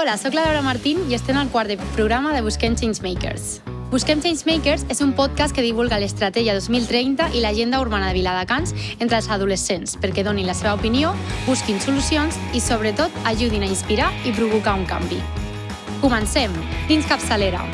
Hola, sóc la Laura Martín i estem al quart de programa de Busquem Changemakers. Busquem Changemakers és un podcast que divulga l'estratègia 2030 i l'agenda urbana de Viladecans entre els adolescents perquè donin la seva opinió, busquin solucions i, sobretot, ajudin a inspirar i provocar un canvi. Comencem! Dins capçalera!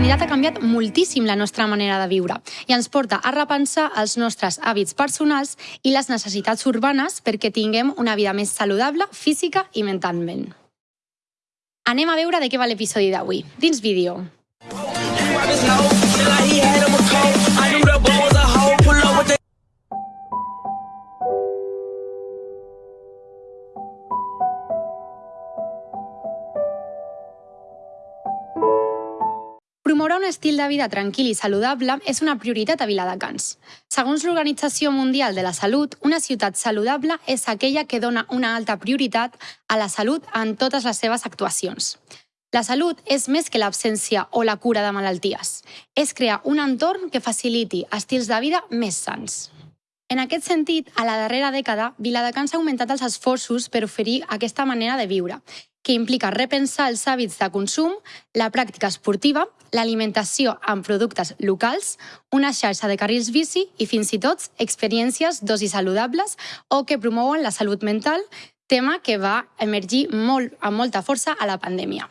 Modernitat ha canviat moltíssim la nostra manera de viure i ens porta a repensar els nostres hàbits personals i les necessitats urbanes perquè tinguem una vida més saludable física i mentalment. Anem a veure de què va l'episodi d'avui. Dins vídeo. Promoure un estil de vida tranquil i saludable és una prioritat a Viladecans. Segons l'Organització Mundial de la Salut, una ciutat saludable és aquella que dona una alta prioritat a la salut en totes les seves actuacions. La salut és més que l'absència o la cura de malalties. És crear un entorn que faciliti estils de vida més sants. En aquest sentit, a la darrera dècada, Viladecans ha augmentat els esforços per oferir aquesta manera de viure, que implica repensar els hàbits de consum, la pràctica esportiva, l'alimentació amb productes locals, una xarxa de carrils bici i fins i tot experiències d'oci saludables o que promouen la salut mental, tema que va emergir molt, amb molta força a la pandèmia.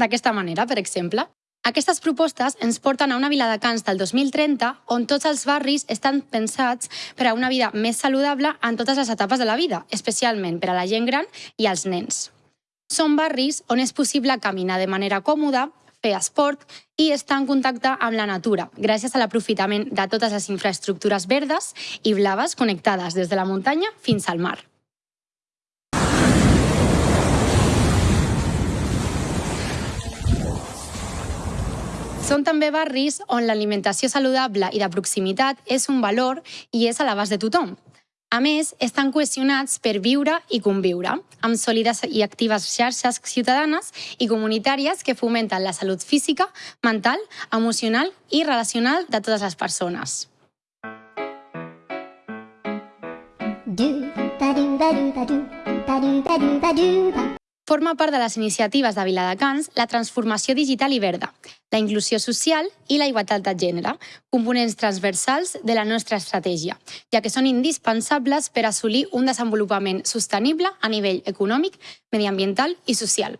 D'aquesta manera, per exemple, aquestes propostes ens porten a una Viladecans del 2030 on tots els barris estan pensats per a una vida més saludable en totes les etapes de la vida, especialment per a la gent gran i als nens. Són barris on és possible caminar de manera còmoda, fer esport i estar en contacte amb la natura, gràcies a l'aprofitament de totes les infraestructures verdes i blaves connectades des de la muntanya fins al mar. Són també barris on l'alimentació saludable i de proximitat és un valor i és a l'abast de tothom. A més, estan cohesionats per viure i conviure, amb sòlides i actives xarxes ciutadanes i comunitàries que fomenten la salut física, mental, emocional i relacional de totes les persones. Forma part de les iniciatives de Viladecans la transformació digital i verda, la inclusió social i la igualtat de gènere, components transversals de la nostra estratègia, ja que són indispensables per assolir un desenvolupament sostenible a nivell econòmic, mediambiental i social.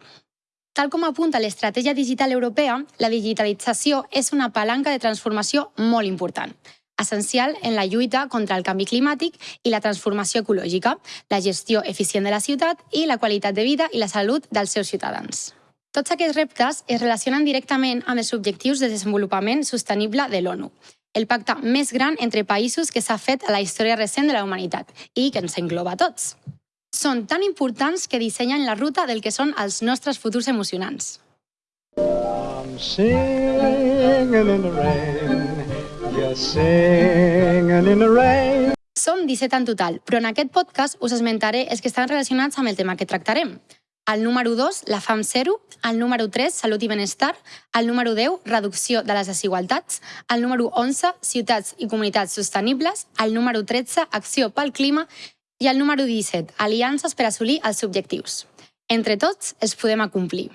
Tal com apunta l'estratègia digital europea, la digitalització és una palanca de transformació molt important, essencial en la lluita contra el canvi climàtic i la transformació ecològica, la gestió eficient de la ciutat i la qualitat de vida i la salut dels seus ciutadans. Tots aquests reptes es relacionen directament amb els objectius de desenvolupament sostenible de l'ONU, el pacte més gran entre països que s'ha fet a la història recent de la humanitat i que ens engloba a tots. Són tan importants que dissenyen la ruta del que són els nostres futurs emocionants. I'm singing in the rain, Som 17 en total, però en aquest podcast us esmentaré els que estan relacionats amb el tema que tractarem. El número 2, la fam zero. El número 3, salut i benestar. El número 10, reducció de les desigualtats. El número 11, ciutats i comunitats sostenibles. El número 13, acció pel clima. I el número 17, aliances per assolir els objectius. Entre tots, els podem acomplir.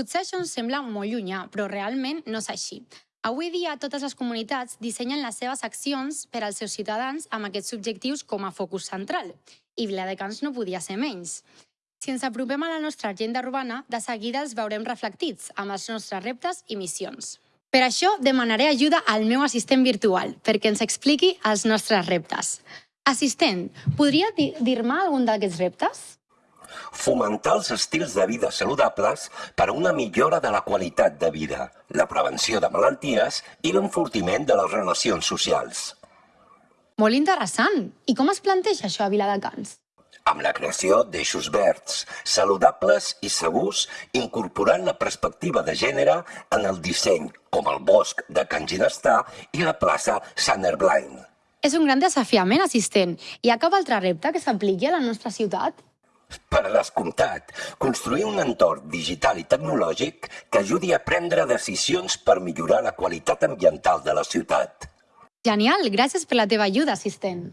Potser això ens sembla molt llunyà, però realment no és així. Avui dia, totes les comunitats dissenyen les seves accions per als seus ciutadans amb aquests objectius com a focus central, i Viladecans no podia ser menys. Si ens apropem a la nostra agenda urbana, de seguida els veurem reflectits amb els nostres reptes i missions. Per això demanaré ajuda al meu assistent virtual perquè ens expliqui els nostres reptes. Assistent, podria dir-me algun d'aquests reptes? Fomentar els estils de vida saludables per a una millora de la qualitat de vida, la prevenció de malalties i l'enfortiment de les relacions socials. Molt interessant. I com es planteja això a Viladecans? amb la creació d'eixos verds, saludables i segurs, incorporant la perspectiva de gènere en el disseny, com el bosc de Can Ginestar i la plaça Sant Herblain. És un gran desafiament, assistent. Hi ha cap altre repte que s'apliqui a la nostra ciutat? Per descomptat, construir un entorn digital i tecnològic que ajudi a prendre decisions per millorar la qualitat ambiental de la ciutat. Genial, gràcies per la teva ajuda, assistent.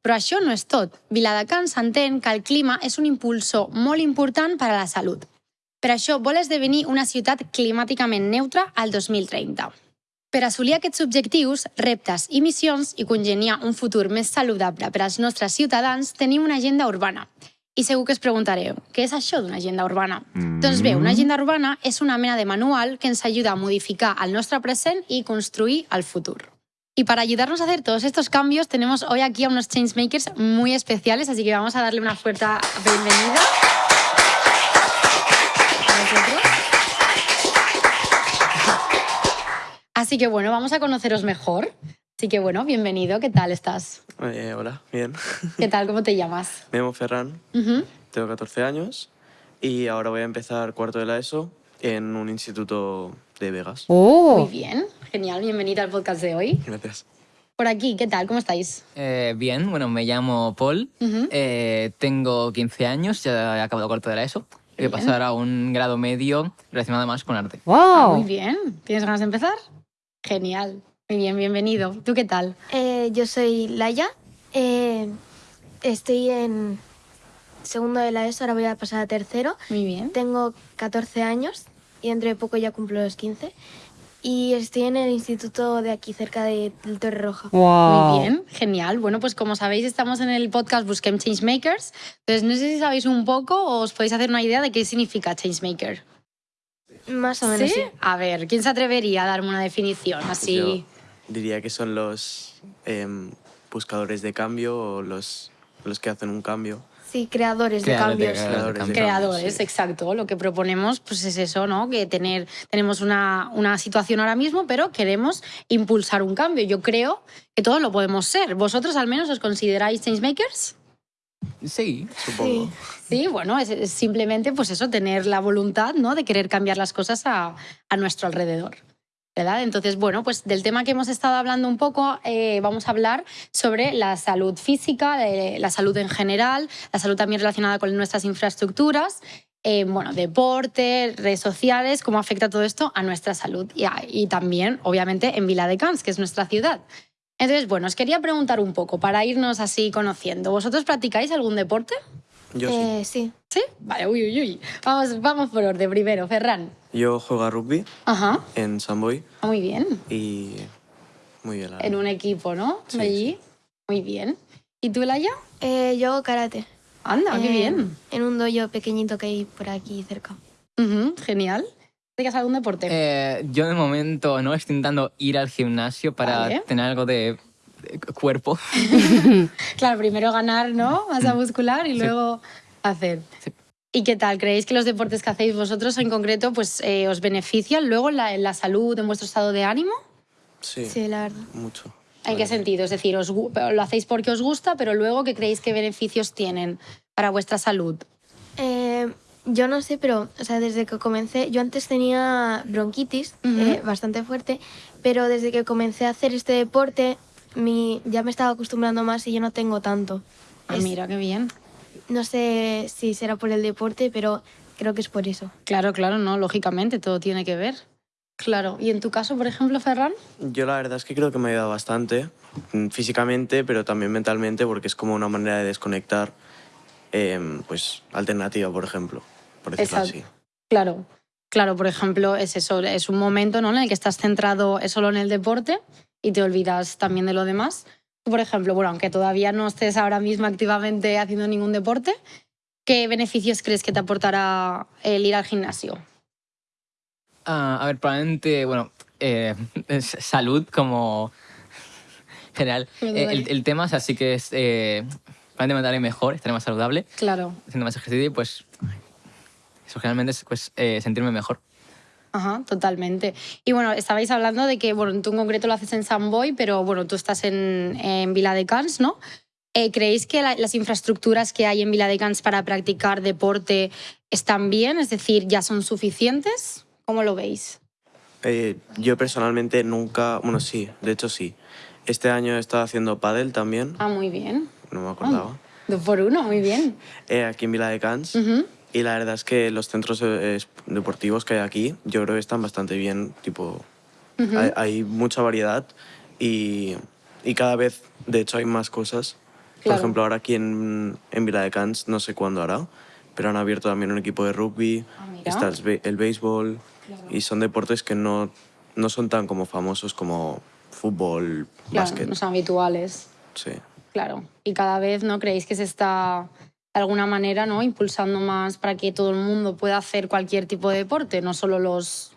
Però això no és tot. Viladecans entén que el clima és un impulsor molt important per a la salut. Per això vol esdevenir una ciutat climàticament neutra al 2030. Per assolir aquests objectius, reptes i missions i congeniar un futur més saludable per als nostres ciutadans, tenim una agenda urbana. I segur que es preguntareu, què és això d'una agenda urbana? Mm. Doncs bé, una agenda urbana és una mena de manual que ens ajuda a modificar el nostre present i construir el futur. Y para ayudarnos a hacer todos estos cambios, tenemos hoy aquí a unos changemakers muy especiales, así que vamos a darle una fuerte bienvenida. Así que bueno, vamos a conoceros mejor. Así que bueno, bienvenido, ¿qué tal estás? Eh, hola, bien. ¿Qué tal? ¿Cómo te llamas? Me llamo Ferran, Ujú. tengo 14 años y ahora voy a empezar cuarto de la ESO en un instituto de Vegas. Muy bien, genial, bienvenido al podcast de hoy. Gracias. Por aquí, ¿qué tal? ¿Cómo estáis? Eh, bien, bueno, me llamo Paul, Ujú. eh, tengo 15 años, ya he acabado cuarto de la ESO. Voy a pasar a un grado medio relacionado más con arte. Ah, muy bien. ¿Tienes ganas de empezar? Genial. Muy bien, bienvenido. ¿Tú qué tal? Eh, yo soy Laia. Eh, estoy en segundo de la ESO, ahora voy a pasar a tercero. Muy bien. Tengo 14 años y dentro de poco ya cumplo los 15. Y estoy en el instituto de aquí cerca de, del Torre Roja. Muy bien, genial. Bueno, pues como sabéis, estamos en el podcast Busquem Changemakers. Entonces, no sé si sabéis un poco o os podéis hacer una idea de qué significa Changemaker. Más o menos, sí. A ver, ¿quién se atrevería a darme una definición así? Yo diría que son los em, buscadores de cambio o los, los que hacen un cambio. Sí, creadores de Creadores de cambios. creadores de Creadores de Creadores, cambios, sí. exacto. Lo que proponemos pues es eso, ¿no? Que tener, tenemos una, una situación ahora mismo, pero queremos impulsar un cambio. Yo creo que todos lo podemos ser. ¿Vosotros al menos os consideráis changemakers? Sí, Supongo. Sí, bueno, es, es simplemente pues eso, tener la voluntad ¿no? de querer cambiar las cosas a, a nuestro alrededor. ¿Verdad? Entonces, bueno, pues del tema que hemos estado hablando un poco, eh, vamos a hablar sobre la salud física, de la salud en general, la salud también relacionada con nuestras infraestructuras, eh, bueno, deporte, redes sociales, cómo afecta todo esto a nuestra salud y, también, obviamente, en Viladecans, que es nuestra ciudad. Entonces, bueno, os quería preguntar un poco para irnos así conociendo. ¿Vosotros practicáis algún deporte? Yo sí. Eh, sí. ¿Sí? Vale, uy, uy, uy. Vamos, vamos por orden primero, Ferran. Yo juego a rugby Ajá, en Samboy ah, muy bien. y muy bien. la En un equipo, ¿no? Sí, Allí. Muy bien. ¿Y tú, Laia? Eh, yo hago karate. Anda, qué Eh, bien. En un dojo pequeñito que hay por aquí cerca. Ujú, genial. ¿Practicas algún deporte? Eh, yo de momento no estoy intentando ir al gimnasio para Vale. tener algo de cuerpo. Claro, primero ganar, ¿no? Masa muscular y luego hacer. Sí. ¿Y qué tal? ¿Creéis que los deportes que hacéis vosotros en concreto pues, eh, os benefician luego en la, en la salud, en vuestro estado de ánimo? Sí, Sí, la verdad. mucho. ¿En qué sentido? Es decir, os lo hacéis porque os gusta, pero luego, ¿qué creéis que beneficios tienen para vuestra salud? Eh, yo no sé, pero o sea, desde que comencé, yo antes tenía bronquitis eh, bastante fuerte, pero desde que comencé a hacer este deporte mi, ya me estaba acostumbrando más y yo no tengo tanto. Ah, Es- mira, qué bien. No sé si será por el deporte, pero creo que es por eso. Claro, claro, no, lógicamente, todo tiene que ver. Claro. ¿Y en tu caso, por ejemplo, Ferran? Yo la verdad es que creo que me ha ayudado bastante, mm, físicamente, pero también mentalmente, porque es como una manera de desconectar, em, pues, alternativa, por ejemplo, por decirlo Exacto. así. Claro. Claro, por ejemplo, es eso, es un momento ¿no? en el que estás centrado solo en el deporte y te olvidas también de lo demás. Por ejemplo, bueno, aunque todavía no estés ahora mismo activamente haciendo ningún deporte, ¿qué beneficios crees que te aportará el ir al gimnasio? Ah, a ver, probablemente, bueno, eh, salud como general. Eh, el, el tema es así que es, eh, probablemente me daré mejor, estaré más saludable, Claro. haciendo más ejercicio y pues eso generalmente es pues, sentirme mejor. Ajá, totalmente. Y bueno, estabais hablando de que, bueno, tú en concreto lo haces en San Boy, pero bueno, tú estás en, en Vila de Cans, ¿no? Eh, ¿Creéis que la- las infraestructuras que hay en Viladecans para practicar deporte están bien? Es decir, ¿ya son suficientes? ¿Cómo lo veis? Eh, yo personalmente nunca, bueno, sí, de hecho sí. Este año he estado haciendo pádel también, Ah, muy bien. no me acordaba, Dos por uno, muy bien. eh, aquí en Vila de Cans. Ujú. Y la verdad es que los centros eh, deportivos que hay aquí, yo creo que están bastante bien, tipo, hay, hay mucha variedad y, y cada vez, de hecho, hay más cosas. Claro. Por ejemplo, ahora aquí en, en Vila de Cans, no sé cuándo hará, pero han abierto también un equipo de rugby, Ah, está el, el béisbol, y son deportes que no, no son tan como famosos como fútbol, Claro, básquet. no son habituales. Sí. Claro. Y cada vez, ¿no? ¿Creéis que se está de alguna manera, ¿no? Impulsando más para que todo el mundo pueda hacer cualquier tipo de deporte, no solo los,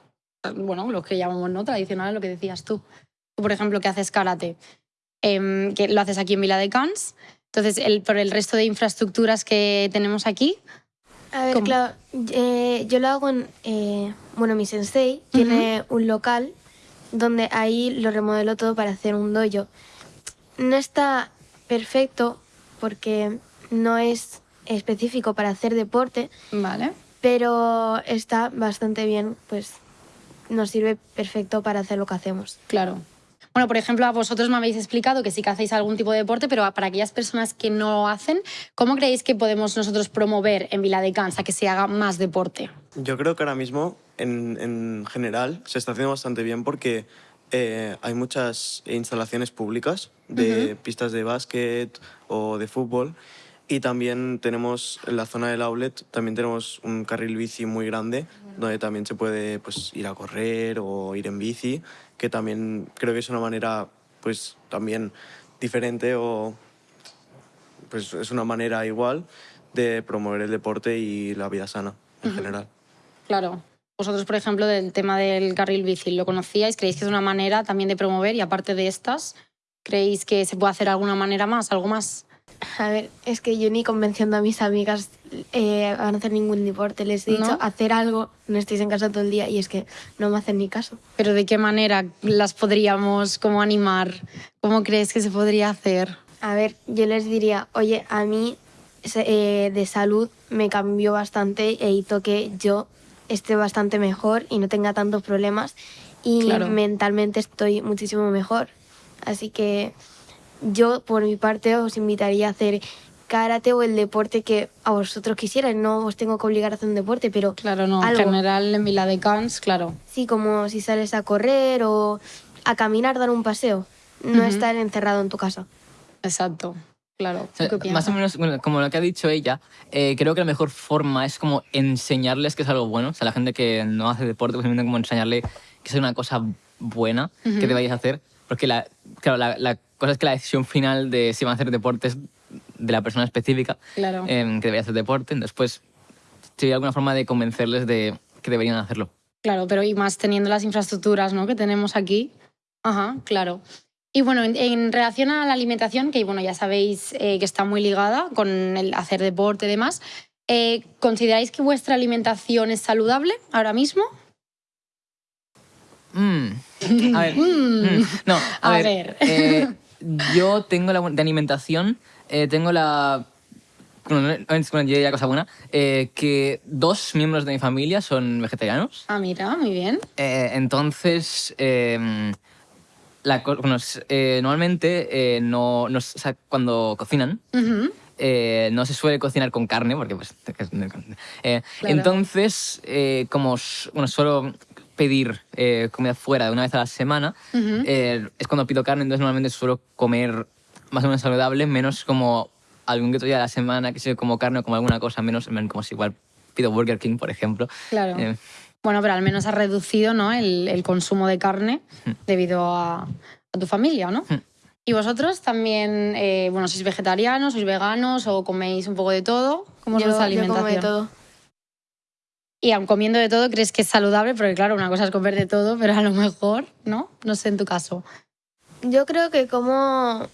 bueno, los que llamamos, ¿no? Tradicionales, lo que decías tú. Tú, por ejemplo, que haces karate, em, que lo haces aquí en Vila de Cans. Entonces, el, por el resto de infraestructuras que tenemos aquí, A ver, ¿Cómo? claro, eh, yo lo hago en... eh, bueno, mi sensei tiene un local donde ahí lo remodeló todo para hacer un dojo. No está perfecto porque no es específico para hacer deporte, ¿vale? pero está bastante bien, pues nos sirve perfecto para hacer lo que hacemos. Claro. Bueno, por ejemplo, a vosotros me habéis explicado que sí que hacéis algún tipo de deporte, pero para aquellas personas que no lo hacen, ¿cómo creéis que podemos nosotros promover en Vila de Cans a que se haga más deporte? Yo creo que ahora mismo, en, en general, se está haciendo bastante bien porque eh, hay muchas instalaciones públicas de pistas de básquet o de fútbol y también tenemos en la zona del outlet, también tenemos un carril bici muy grande donde también se puede pues, ir a correr o ir en bici, que también creo que es una manera pues también diferente o pues es una manera igual de promover el deporte y la vida sana en general. Claro. Vosotros, por ejemplo, del tema del carril bici, ¿lo conocíais? ¿Creéis que es una manera también de promover? Y aparte de estas, ¿creéis que se puede hacer alguna manera más, algo más? A ver, es que yo ni convenciendo a mis amigas eh, a no hacer ningún deporte. Les he dicho ¿No? hacer algo, no estéis en casa todo el día y es que no me hacen ni caso. Pero ¿de qué manera las podríamos como animar? ¿Cómo crees que se podría hacer? A ver, yo les diría, oye, a mí eh, de salud me cambió bastante e hizo que yo esté bastante mejor y no tenga tantos problemas y Claro. mentalmente estoy muchísimo mejor. Así que yo, por mi parte, os invitaría a hacer karate o el deporte que a vosotros quisierais. No os tengo que obligar a hacer un deporte, pero Claro, no. Algo. En general, en Vila de Cans, claro. sí, como si sales a correr o a caminar, dar un paseo. No estar encerrado en tu casa. Exacto. Claro. O sea, ¿Tú qué más o menos, bueno, como lo que ha dicho ella, eh, creo que la mejor forma es como enseñarles que es algo bueno. O sea, la gente que no hace deporte, pues simplemente como enseñarle que es una cosa buena que debáis hacer. Porque la, claro, la, la cosa es que la decisión final de si van a hacer deporte es de la persona específica Claro. em, que debería hacer deporte. Entonces, pues, sería alguna forma de convencerles de que deberían hacerlo. Claro, pero y más teniendo las infraestructuras ¿no? que tenemos aquí. Ajá, claro. Y bueno, en, en relación a la alimentación, que bueno, ya sabéis eh, que está muy ligada con el hacer deporte y demás, eh, ¿consideráis que vuestra alimentación es saludable ahora mismo? Mm. A ver. mm, No, a, A ver. ver. eh, yo tengo la de alimentación, eh, tengo la. Yo diría cosa buena, eh, que dos miembros de mi familia son vegetarianos. Ah, mira, muy bien. Eh, entonces, eh, la co- bueno, normalmente no, no s- o sea, cuando cocinan, no se suele cocinar con carne, porque pues... Claro. Entonces, como bueno, suelo pedir eh, comida fuera de una vez a la semana, Ujú. eh, es cuando pido carne, entonces normalmente suelo comer más o menos saludable, menos como algún que otro día a la semana, que sé, como carne o como alguna cosa, menos como si igual pido Burger King, por ejemplo. Claro. Eh, Bueno, pero al menos has reducido ¿no? el, el consumo de carne debido a, a tu familia, ¿no? Hmm. ¿Y vosotros también, eh, bueno, sois vegetarianos, sois veganos o coméis un poco de todo? ¿Cómo es vuestra yo como alimentación? de todo. Y aun comiendo de todo, ¿crees que es saludable? Porque claro, una cosa es comer de todo, pero a lo mejor, ¿no? No sé en tu caso. Yo creo que como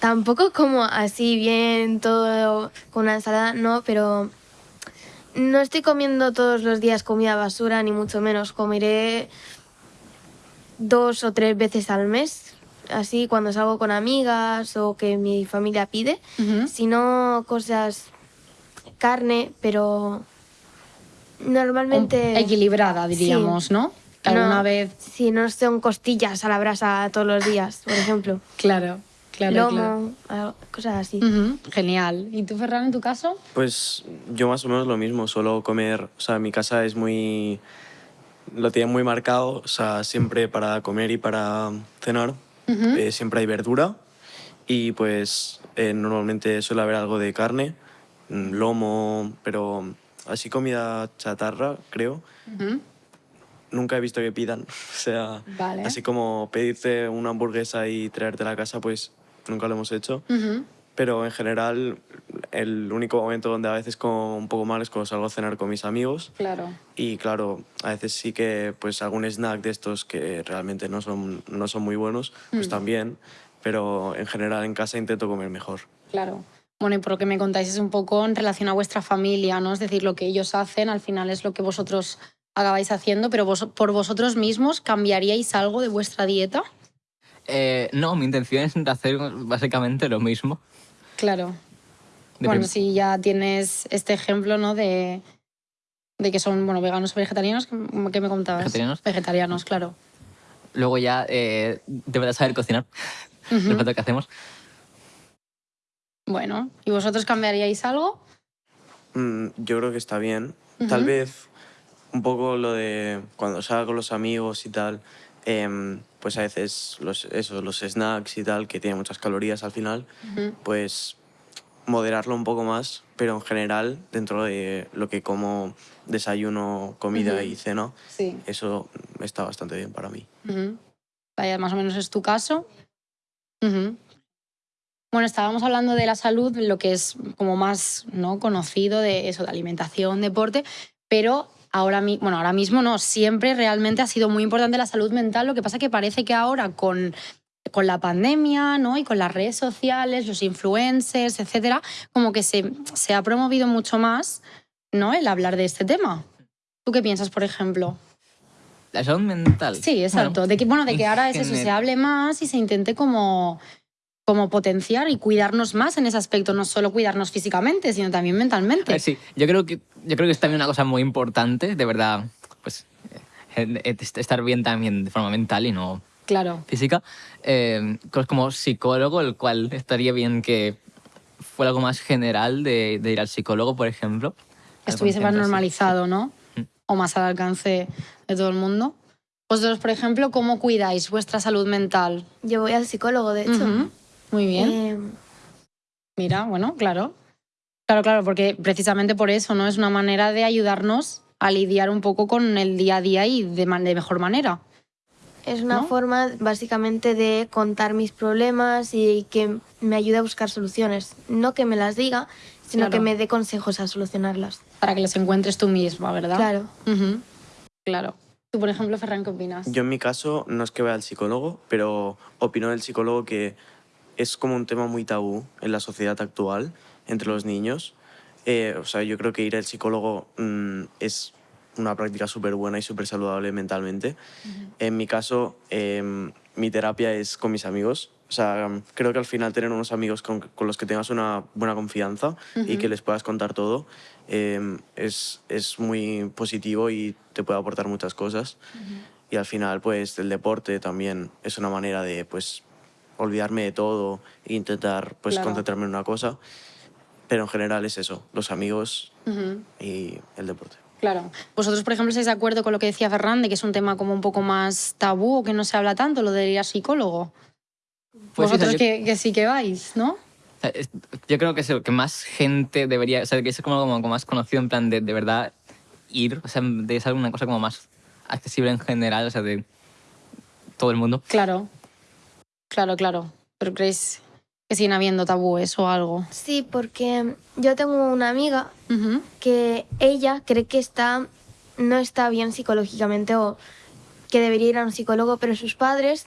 tampoco como así bien todo con una ensalada, no, pero no estoy comiendo todos los días comida basura ni mucho menos. Comeré dos o tres veces al mes así cuando salgo con amigas o que mi familia pide, sino cosas carne, pero normalmente Equilibrada, Sí. diríamos, ¿no? Que alguna no, vez... Sí, no son costillas a la brasa todos los días, por ejemplo. Claro, claro, Lomo, claro. cosas así. Ujú, Genial. ¿Y tú, Ferran, en tu caso? Pues yo más o menos lo mismo, solo comer, o sea, mi casa es muy... lo tiene muy marcado, o sea, siempre para comer y para cenar, eh, siempre hay verdura y pues eh, normalmente suele haber algo de carne, mm, lomo, pero así comida chatarra, creo. Nunca he visto que pidan, o sea, Vale. así como pedirte una hamburguesa y traerte a la casa, pues nunca lo hemos hecho. Pero en general, el único momento donde a veces como un poco mal es cuando salgo a cenar con mis amigos. Claro. Y claro, a veces sí que pues algún snack de estos que realmente no son, no son muy buenos, pues también. Pero en general en casa intento comer mejor. Claro. Bueno, y por lo que me contáis es un poco en relación a vuestra familia, ¿no? Es decir, lo que ellos hacen al final es lo que vosotros acabáis haciendo, pero vos, por vosotros mismos, ¿cambiaríais algo de vuestra dieta? Eh, no, mi intención es hacer básicamente lo mismo. Claro. De bueno, si ya tienes este ejemplo, ¿no? De, de que son, bueno, veganos o vegetarianos, ¿qué me contabas? Vegetarianos. Vegetarianos, claro. Luego ya eh, deberás saber cocinar. Ujú. El plato que hacemos. Bueno, ¿y vosotros cambiaríais algo? Mm, yo creo que está bien. Tal vez un poco lo de cuando salgo con los amigos y tal, em, pues a veces los, eso, los snacks y tal, que tienen muchas calorías al final, pues moderarlo un poco más, pero en general, dentro de lo que como desayuno, comida y cena, Sí. eso está bastante bien para mí. Vaya, más o menos es tu caso. Bueno, estábamos hablando de la salud, lo que es como más ¿no? conocido de eso, de alimentación, deporte, pero ahora, bueno, ahora mismo no, siempre realmente ha sido muy importante la salud mental. Lo que pasa que parece que ahora con, con la pandemia ¿no? y con las redes sociales, los influencers, etcétera, como que se, se ha promovido mucho más ¿no? el hablar de este tema. ¿Tú qué piensas, por ejemplo? La salud mental. Sí, exacto. Bueno, de que, bueno, de que ahora es eso, se hable más y se intente como, como potenciar y cuidarnos más en ese aspecto, no solo cuidarnos físicamente, sino también A mentalmente. ver, sí, yo creo que yo creo que es también una cosa muy importante, de verdad, pues eh, eh, estar bien también de forma mental y no Claro. física. Eh, cosas como psicólogo, el cual estaría bien que fuera algo más general de, de ir al psicólogo, por ejemplo. Que estuviese más normalizado, ¿no? Mm. O más al alcance de todo el mundo. Vosotros, por ejemplo, ¿cómo cuidáis vuestra salud mental? Yo voy al psicólogo, de hecho. Ujú. Muy bien. Eh, Mira, bueno, claro. Claro, claro, porque precisamente por eso, ¿no? Es una manera de ayudarnos a lidiar un poco con el día a día y de, man- de mejor manera. es una ¿No? forma básicamente de contar mis problemas y que me ayude a buscar soluciones. No que me las diga, sino Claro. que me dé consejos a solucionarlas. Para que los encuentres tú misma, ¿verdad? Claro. Claro. Tú, por ejemplo, Ferran, ¿qué opinas? Yo en mi caso no es que vaya al psicólogo, pero opino del psicólogo que es como un tema muy tabú en la sociedad actual entre los niños. Eh, o sea, yo creo que ir al psicólogo mm, es una práctica súper buena y súper saludable mentalmente. En mi caso, em, mi terapia es con mis amigos. O sea, creo que al final tener unos amigos con, con los que tengas una buena confianza y que les puedas contar todo em, es, es muy positivo y te puede aportar muchas cosas. Y al final, pues, el deporte también es una manera de, pues, olvidarme de todo e intentar, pues, Claro. concentrarme en una cosa. Pero en general es eso, los amigos Ujú. y el deporte. Claro. ¿Vosotros, por ejemplo, estáis de acuerdo con lo que decía Ferran, de que es un tema como un poco más tabú o que no se habla tanto, lo de ir al psicólogo? Pues sí, o sea, Vosotros yo- que, que sí que vais, ¿no? Es- Yo creo que es lo que más gente debería, o sea, que es como, como, como más conocido en plan de, de verdad ir, o sea, de ser una cosa como más accesible en general, o sea, de todo el mundo. Claro. Claro, claro. Pero creéis que siguen habiendo tabúes o algo. Sí, porque yo tengo una amiga que ella cree que está no está bien psicológicamente o que debería ir a un psicólogo, pero sus padres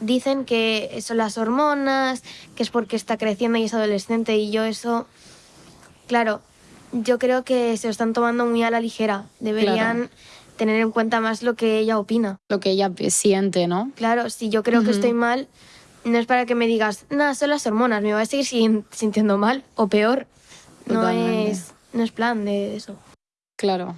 dicen que son las hormonas, que es porque está creciendo y es adolescente y yo eso, claro, yo creo que se lo están tomando muy a la ligera. Deberían tener en cuenta más lo que ella opina. Lo que ella siente, ¿no? Claro, si yo creo que estoy mal, no es para que me digas, nada, son las hormonas, me voy a seguir sin- sintiendo mal o peor. No es, no es plan de eso. Claro.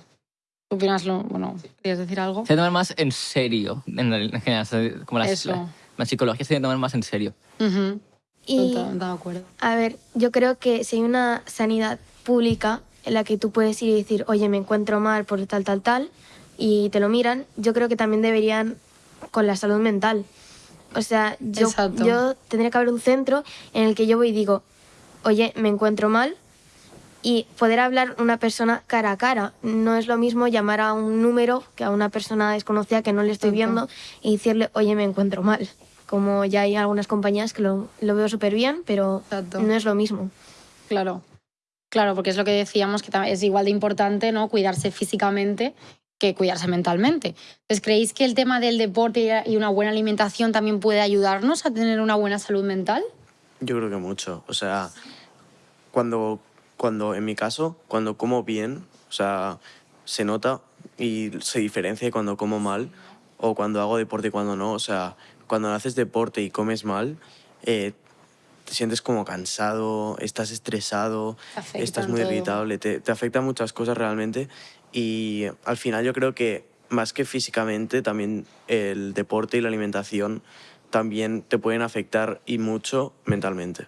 ¿Qué opinas? Lo, bueno, ¿querías decir algo? Se tomar más en serio, en, general. como las, Eso. la, la psicología se debe tomar más en serio. Ujú. Y, Totalmente de acuerdo. a ver, yo creo que si hay una sanidad pública en la que tú puedes ir y decir, oye, me encuentro mal por tal, tal, tal, y te lo miran, yo creo que también deberían con la salud mental. O sea, yo, Exacto. yo tendría que haber un centro en el que yo voy y digo, oye, me encuentro mal, y poder hablar una persona cara a cara. No es lo mismo llamar a un número que a una persona desconocida que no le estoy viendo y decirle, oye, me encuentro mal. Como ya hay algunas compañías que lo, lo veo súper bien, pero Exacto. no es lo mismo. Claro. Claro, porque es lo que decíamos, que es igual de importante ¿no? cuidarse físicamente que cuidarse mentalmente. Entonces, ¿creéis que el tema del deporte y una buena alimentación también puede ayudarnos a tener una buena salud mental? Yo creo que mucho. O sea, cuando, cuando en mi caso, cuando como bien, o sea, se nota y se diferencia cuando como mal o cuando hago deporte y cuando no. O sea, cuando haces deporte y comes mal, eh, te sientes como cansado, estás estresado, afecta estás muy todo. irritable, te, te afectan muchas cosas realmente y al final yo creo que más que físicamente, también el deporte y la alimentación también te pueden afectar y mucho mentalmente.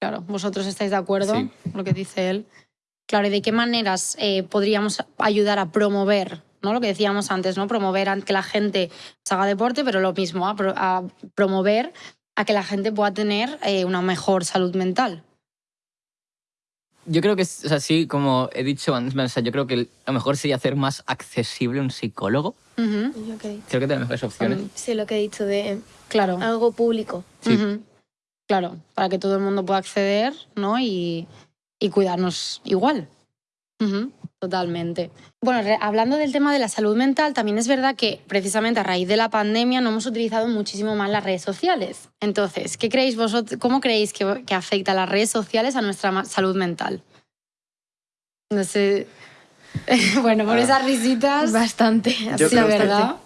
Claro, vosotros estáis de acuerdo Sí. con lo que dice él. Claro, ¿y de qué maneras eh, podríamos ayudar a promover, ¿no? Lo que decíamos antes, ¿no? Promover a que la gente se haga deporte, pero lo mismo, a, pro- a promover a que la gente pueda tener eh, una mejor salud mental. Yo creo que, es- o sea, sí, como he dicho antes, o sea, yo creo que a lo mejor sería hacer más accesible un psicólogo. Creo que tiene mejores opciones. sí, lo que he dicho de Claro. algo público. Sí. Claro, para que todo el mundo pueda acceder, ¿no? Y, y cuidarnos igual. Totalmente. Bueno, hablando del tema de la salud mental, también es verdad que precisamente a raíz de la pandemia no hemos utilizado muchísimo más las redes sociales. Entonces, ¿qué creéis vosotros, ¿cómo creéis que, que afecta las redes sociales a nuestra salud mental? No sé. bueno, por Ah. esas risitas. Bastante. Yo sí, creo que- ¿verdad?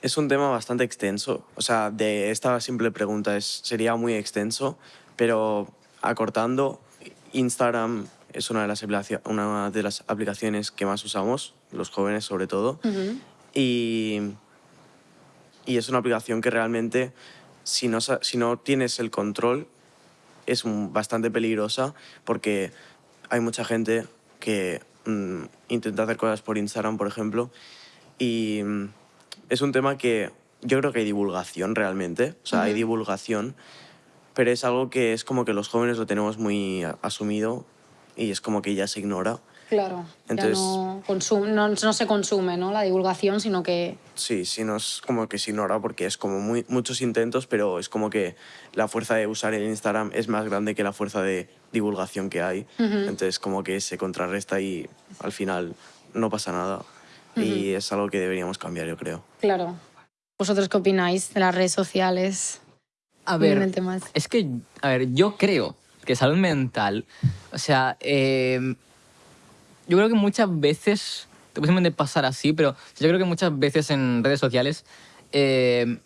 Es un tema bastante extenso. O sea, de esta simple pregunta es, sería muy extenso, pero acortando, Instagram es una de, las una de las aplicaciones que más usamos, los jóvenes sobre todo, Ujú. y, y es una aplicación que realmente, si no, si no tienes el control, es bastante peligrosa porque hay mucha gente que mm, intenta hacer cosas por Instagram, por ejemplo, y mm, es un tema que yo creo que hay divulgación realmente, o sea, hay divulgación, pero es algo que es como que los jóvenes lo tenemos muy asumido y es como que ya se ignora. Claro. Entonces- ya no, consum- no, no se consume ¿no? la divulgación, sino que Sí, sí, no es como que se ignora porque es como muy, muchos intentos, pero es como que la fuerza de usar el Instagram es más grande que la fuerza de divulgación que hay. Entonces como que se contrarresta y al final no pasa nada. Y es algo que deberíamos cambiar, yo creo. Claro. ¿Vosotros qué opináis de las redes sociales? A ver, el tema es que, a ver, yo creo que salud mental, o sea, eh, yo creo que muchas veces, te puede pasar así, pero yo creo que muchas veces en redes sociales, eh,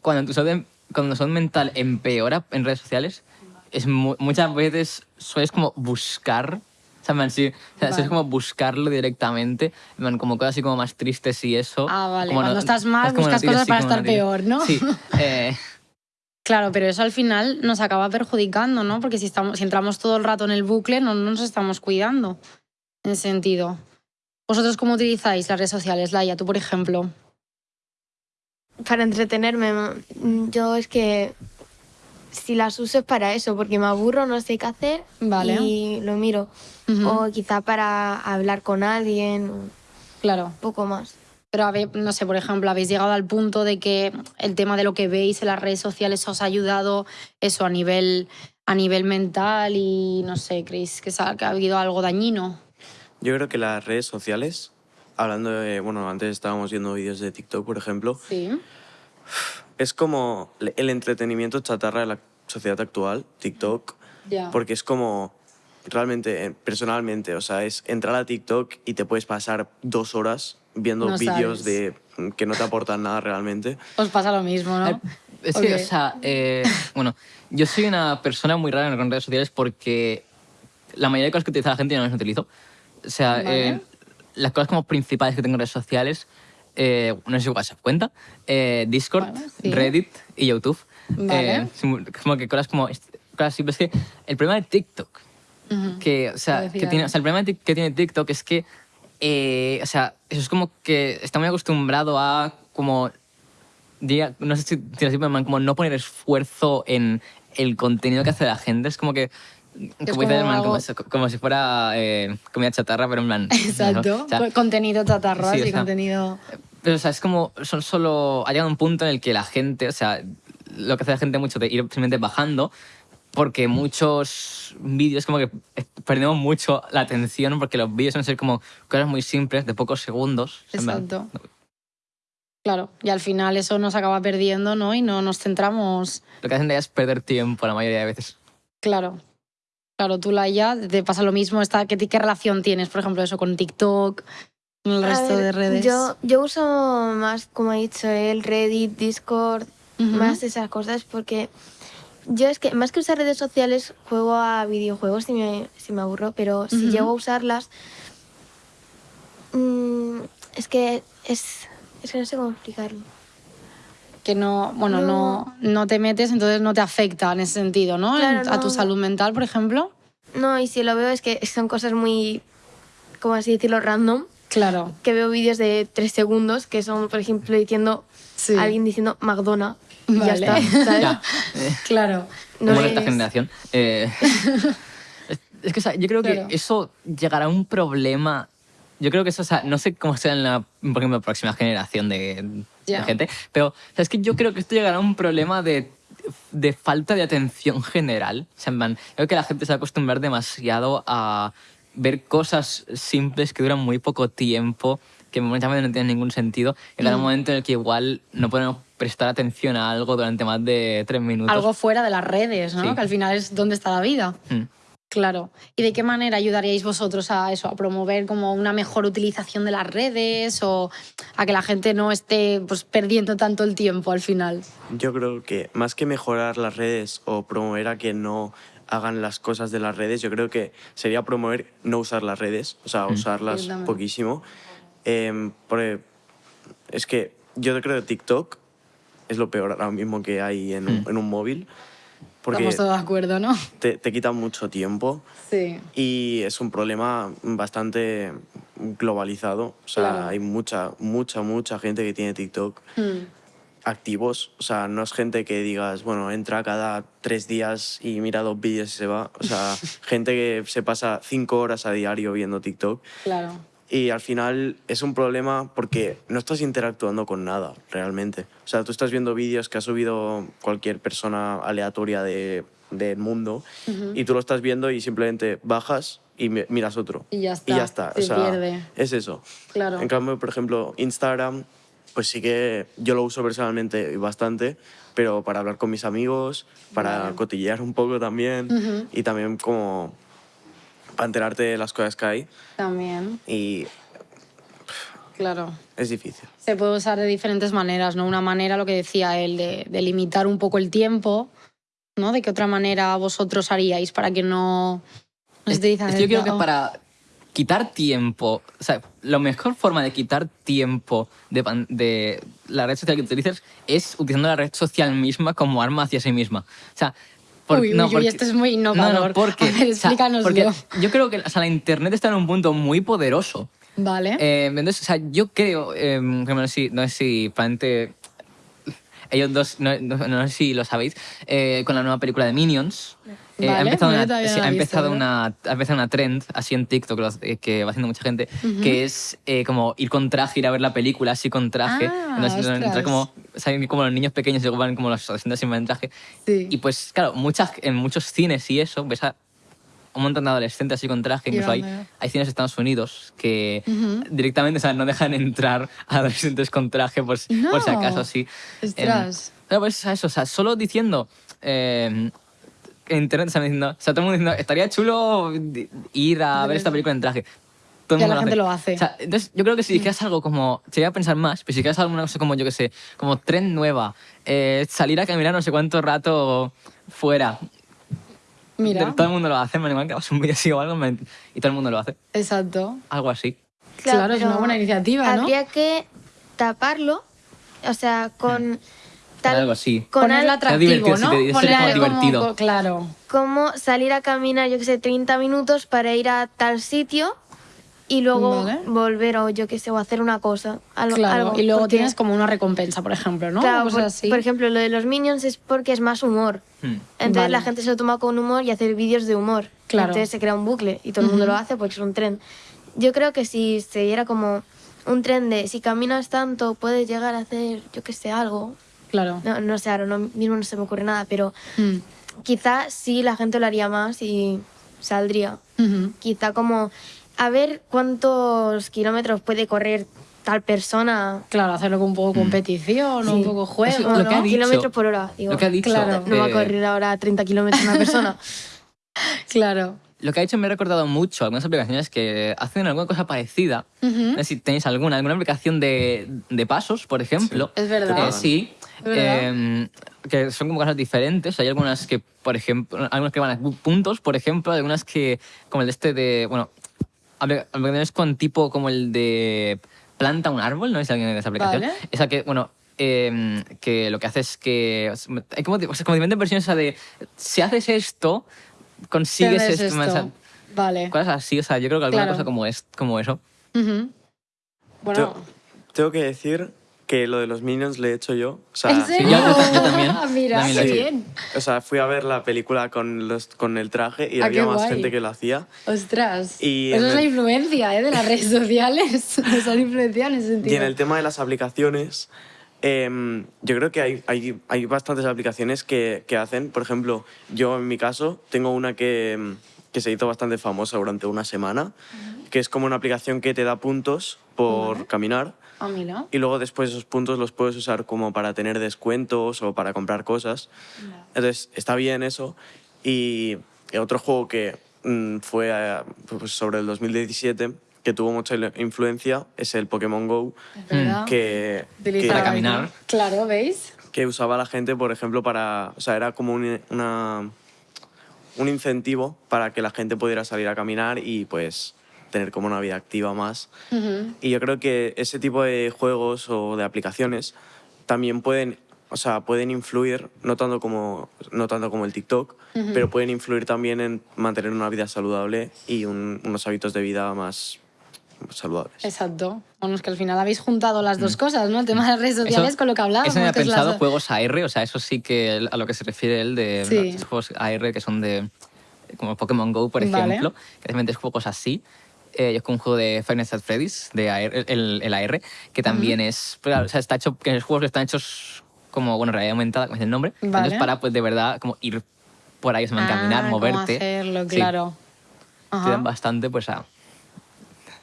cuando tu salud, cuando salud mental empeora en redes sociales, es mu- muchas veces sueles como buscar, o sea, sí, o sea, Vale. es como buscarlo directamente, como cosas así como más tristes y eso. Ah, vale. como Cuando estás mal, buscas cosas para estar peor, ¿no? Sí. eh, Claro, pero eso al final nos acaba perjudicando, ¿no? Porque si, estamos, si entramos todo el rato en el bucle, no nos estamos cuidando. En ese sentido. ¿Vosotros cómo utilizáis las redes sociales, Laia? Tú, por ejemplo. Para entretenerme, yo es que si las uso es para eso, porque me aburro, no sé qué hacer Vale. y lo miro. Ujú. O quizá para hablar con alguien, un Claro. poco más. Pero, no sé, por ejemplo, habéis llegado al punto de que el tema de lo que veis en las redes sociales os ha ayudado eso a nivel, a nivel mental y, no sé, ¿creéis que, que ha habido algo dañino? Yo creo que las redes sociales, hablando de, bueno, antes estábamos viendo vídeos de TikTok, por ejemplo, Sí. es como el entretenimiento chatarra de la sociedad actual, TikTok, Ya. porque es como realmente, eh, personalmente, o sea, es entrar a TikTok y te puedes pasar dos horas viendo No vídeos de que no te aportan nada realmente. Os pasa lo mismo, ¿no? Es que, Ok. o sea, eh, bueno, yo soy una persona muy rara en redes sociales porque la mayoría de cosas que utiliza la gente yo no las utilizo. O sea, Vale. eh, las cosas como principales que tengo en redes sociales, eh, no sé si WhatsApp cuenta, eh, Discord, Bueno, sí. Reddit y YouTube. Vale. Eh, como que cosas como... Cosas simples que el problema de TikTok Ujú. que, o sea, que tiene, o sea, el problema que tiene TikTok es que, eh, o sea, eso es como que está muy acostumbrado a como, diría- no sé si, si así, pero como no poner esfuerzo en el contenido que hace la gente. Es como que, como, como algo- si- como si fuera eh, comida chatarra, pero en plan... Exacto. O sea, Co- contenido chatarra sí, o y sea, contenido... pero, o sea, es como, son solo, ha llegado un punto en el que la gente, o sea, lo que hace la gente mucho de ir simplemente bajando, porque muchos vídeos como que perdemos mucho la atención, porque los vídeos suelen ser como cosas muy simples, de pocos segundos. Exacto. Claro, y al final eso nos acaba perdiendo, ¿no? Y no nos centramos... Lo que hacen de es perder tiempo la mayoría de veces. Claro. Claro, tú, Laia, te pasa lo mismo. Esta, ¿qué, ¿Qué relación tienes, por ejemplo, eso con TikTok, con el A resto ver, de redes? Yo, yo uso más, como ha dicho él, Reddit, Discord, Ujú. más esas cosas porque yo es que más que usar redes sociales juego a videojuegos si me, si me aburro, pero si Ujú. llego a usarlas mm, es que es, es que no sé cómo explicarlo. que no, bueno, no. No. no te metes, entonces no te afecta en ese sentido, ¿no? Claro, A tu no. salud mental, por ejemplo. No, y si lo veo es que son cosas muy, como así decirlo, random, Claro. que veo vídeos de tres segundos que son, por ejemplo, diciendo Sí. alguien diciendo McDonald's y ya Vale. está, ¿sabes? Ya, eh, Claro. No como esta es- generación. eh, es, es que, o sea, yo creo Claro. que eso llegará a un problema. Yo creo que eso, o sea, no sé cómo será en la, por ejemplo, próxima generación de, de Ya. gente, pero o sea, es que yo creo que esto llegará a un problema de, de falta de atención general. O sea, en plan, creo que la gente se va a acostumbrar demasiado a ver cosas simples que duran muy poco tiempo, que veces no tienen ningún sentido. Llegará un Mm. momento en el que igual no podemos prestar atención a algo durante más de tres minutos. Algo fuera de las redes, ¿no? Sí. Que al final es donde está la vida. Mm. Claro. ¿Y de qué manera ayudaríais vosotros a eso, a promover como una mejor utilización de las redes o a que la gente no esté pues, perdiendo tanto el tiempo al final? Yo creo que más que mejorar las redes o promover a que no hagan las cosas de las redes, yo creo que sería promover no usar las redes, o sea, usarlas Yo también. poquísimo. Porque es que yo creo que TikTok es lo peor ahora mismo que hay en un, Mm. en un móvil, porque Estamos todos de acuerdo, ¿no? te, te quita mucho tiempo Sí. y es un problema bastante globalizado. O sea, Claro. hay mucha, mucha, mucha gente que tiene TikTok Mm. activos. O sea, no es gente que digas, bueno, entra cada tres días y mira dos vídeos y se va. O sea, gente que se pasa cinco horas a diario viendo TikTok. Claro. Y al final es un problema porque no estás interactuando con nada, realmente. O sea, tú estás viendo vídeos que ha subido cualquier persona aleatoria de, del mundo Ujú. y tú lo estás viendo y simplemente bajas y mi- miras otro. Y ya está, Y ya está. se o sea, pierde. es eso. Claro. En cambio, por ejemplo, Instagram, pues sí que yo lo uso personalmente bastante, pero para hablar con mis amigos, para Vale. cotillear un poco también Ujú. y también como para enterarte de las cosas que hay También, y claro. es difícil. Se puede usar de diferentes maneras, ¿no? Una manera, lo que decía él, de, de limitar un poco el tiempo, ¿no? ¿De qué otra manera vosotros haríais para que no... no Es- se es que yo creo que para quitar tiempo, o sea, la mejor forma de quitar tiempo de, de la red social que utilices es utilizando la red social misma como arma hacia sí misma. O sea, por- Uy, uy, no, uy, porque- esto es muy innovador. No, no, porque, ver, explícanoslo. porque yo creo que o sea, la internet está en un punto muy poderoso. Vale. Eh, entonces, o sea, yo creo, eh, que no sé si, no sé si ellos dos, no, no- no sé si lo sabéis, eh, con la nueva película de Minions. Eh, ha, Vale, empezado yo una, no sí, ha, visto, empezado ¿no? una, ha empezado una trend así en TikTok que va haciendo mucha gente, que es eh, como ir con traje, ir a ver la película así con traje. Ah, Entonces, entrar como, saben como los niños pequeños luego van como los adolescentes sin en traje. Sí. Y pues, claro, muchas, en muchos cines y eso, ves a un montón de adolescentes así con traje. Incluso hay, hay cines de Estados Unidos que Ujú. directamente o sea, no dejan entrar a adolescentes con traje por, si- por si No. acaso, sí. Ostras. Em, pero pues eso, o sea, solo diciendo... eh, en internet están diciendo, o sea, todo el mundo diciendo, estaría chulo ir a ver esta película en traje. todo el Ya mundo la gente lo hace. O sea, entonces, yo creo que si dijeras algo como, sería pensar más, pero si dijeras alguna cosa como, yo qué sé, como tren nueva, eh, salir a caminar no sé cuánto rato fuera, Mira, todo el mundo lo hace, me igual que hagas un vídeo así o algo, me- y todo el mundo lo hace, exacto. algo así. Claro, es pero una buena iniciativa, ¿no? Habría que taparlo, o sea, con tal algo así. con Ponerlo al- atractivo, divertido, ¿no? ser Poner como algo divertido. claro. como salir a caminar, yo que sé, 30 minutos para ir a tal sitio y luego Vale. volver o yo que sé, o hacer una cosa. Algo, Claro, algo, y luego porque- tienes como una recompensa, por ejemplo, ¿no? Claro, Cosas por, así. por ejemplo, lo de los Minions es porque es más humor. Hmm. Entonces Vale. la gente se lo toma con humor y hace vídeos de humor. Claro. Entonces se crea un bucle y todo el mundo Ujú. lo hace porque es un tren. Yo creo que si se diera como un tren de si caminas tanto puedes llegar a hacer, yo que sé, algo. Claro. No, no sé, ahora no, mismo no se me ocurre nada, pero Mm. quizá sí la gente lo haría más y saldría. Ujú. Quizá como a ver cuántos kilómetros puede correr tal persona. Claro, hacerlo con un poco competición, o un Sí. poco juego, Eso, ¿no? lo que ha dicho- kilómetros por hora. Digo, Lo que ha dicho, Claro. no va a correr ahora a 30 kilómetros una persona. Claro. Lo que ha dicho me ha recordado mucho algunas aplicaciones que hacen alguna cosa parecida. Ujú. No sé si tenéis alguna, alguna aplicación de, de pasos, por ejemplo. Es verdad. Eh, sí. Eh, que son como cosas diferentes. Hay algunas que, por ejemplo, algunas que van a puntos, por ejemplo, hay algunas que, como el de este de, bueno, apli- aplicaciones con tipo como el de planta un árbol, ¿no? Es alguien de esa aplicación. Vale. Esa que, bueno, eh, que lo que hace es que, hay como, o sea, como diferentes versiones esa de, si haces esto, consigues esto. o sea, Vale. cosas así, o sea, yo creo que alguna Claro. cosa como, es, como eso. Bueno, tengo que decir que lo de los Minions le he hecho yo. O sea, ¿en serio? yo- yo yo también. Ah, Mira, hecho. bien. o sea, fui a ver la película con, los, con el traje y Ah, había más guay. gente que lo hacía. Ostras. Y Eso es la el- influencia ¿eh? de las redes sociales. Nos han influenciado en ese sentido. Y en el tema de las aplicaciones, em, yo creo que hay, hay, hay bastantes aplicaciones que, que hacen. Por ejemplo, yo en mi caso tengo una que, que se hizo bastante famosa durante una semana, que es como una aplicación que te da puntos por caminar. Mira. Y luego después esos puntos los puedes usar como para tener descuentos o para comprar cosas. Entonces está bien eso. Y otro juego que mm, fue eh, pues sobre el 2017, que tuvo mucha influencia, es el Pokémon Go, Es que, Para caminar. Claro, ¿veis? que usaba la gente, por ejemplo, para... O sea, era como un, una, un incentivo para que la gente pudiera salir a caminar y pues tener como una vida activa más. Ujú. Y yo creo que ese tipo de juegos o de aplicaciones también pueden, o sea, pueden influir, no tanto como, no tanto como el TikTok, pero pueden influir también en mantener una vida saludable y un- unos hábitos de vida más saludables. Exacto. Bueno, es que al final habéis juntado las dos cosas, ¿no? El tema de las redes sociales Mm. Eso- con lo que hablábamos. Eso me ha es las- pensado juegos AR, o sea, eso sí que el- a lo que se refiere él de Sí. estos juegos AR que son de como Pokémon Go, por Vale. ejemplo, que realmente es juegos así. Eh, con un juego de Five Nights at Freddy's, de AR, el, el AR, que también es, pues, claro, o sea, está hecho, que los juegos que están hechos como, bueno, realidad aumentada, como es el nombre, Vale. entonces para, pues, de verdad, como ir por ahí, o sea, Ah, caminar, moverte. hacerlo, Sí. claro. Te Ajá. dan bastante, pues, a...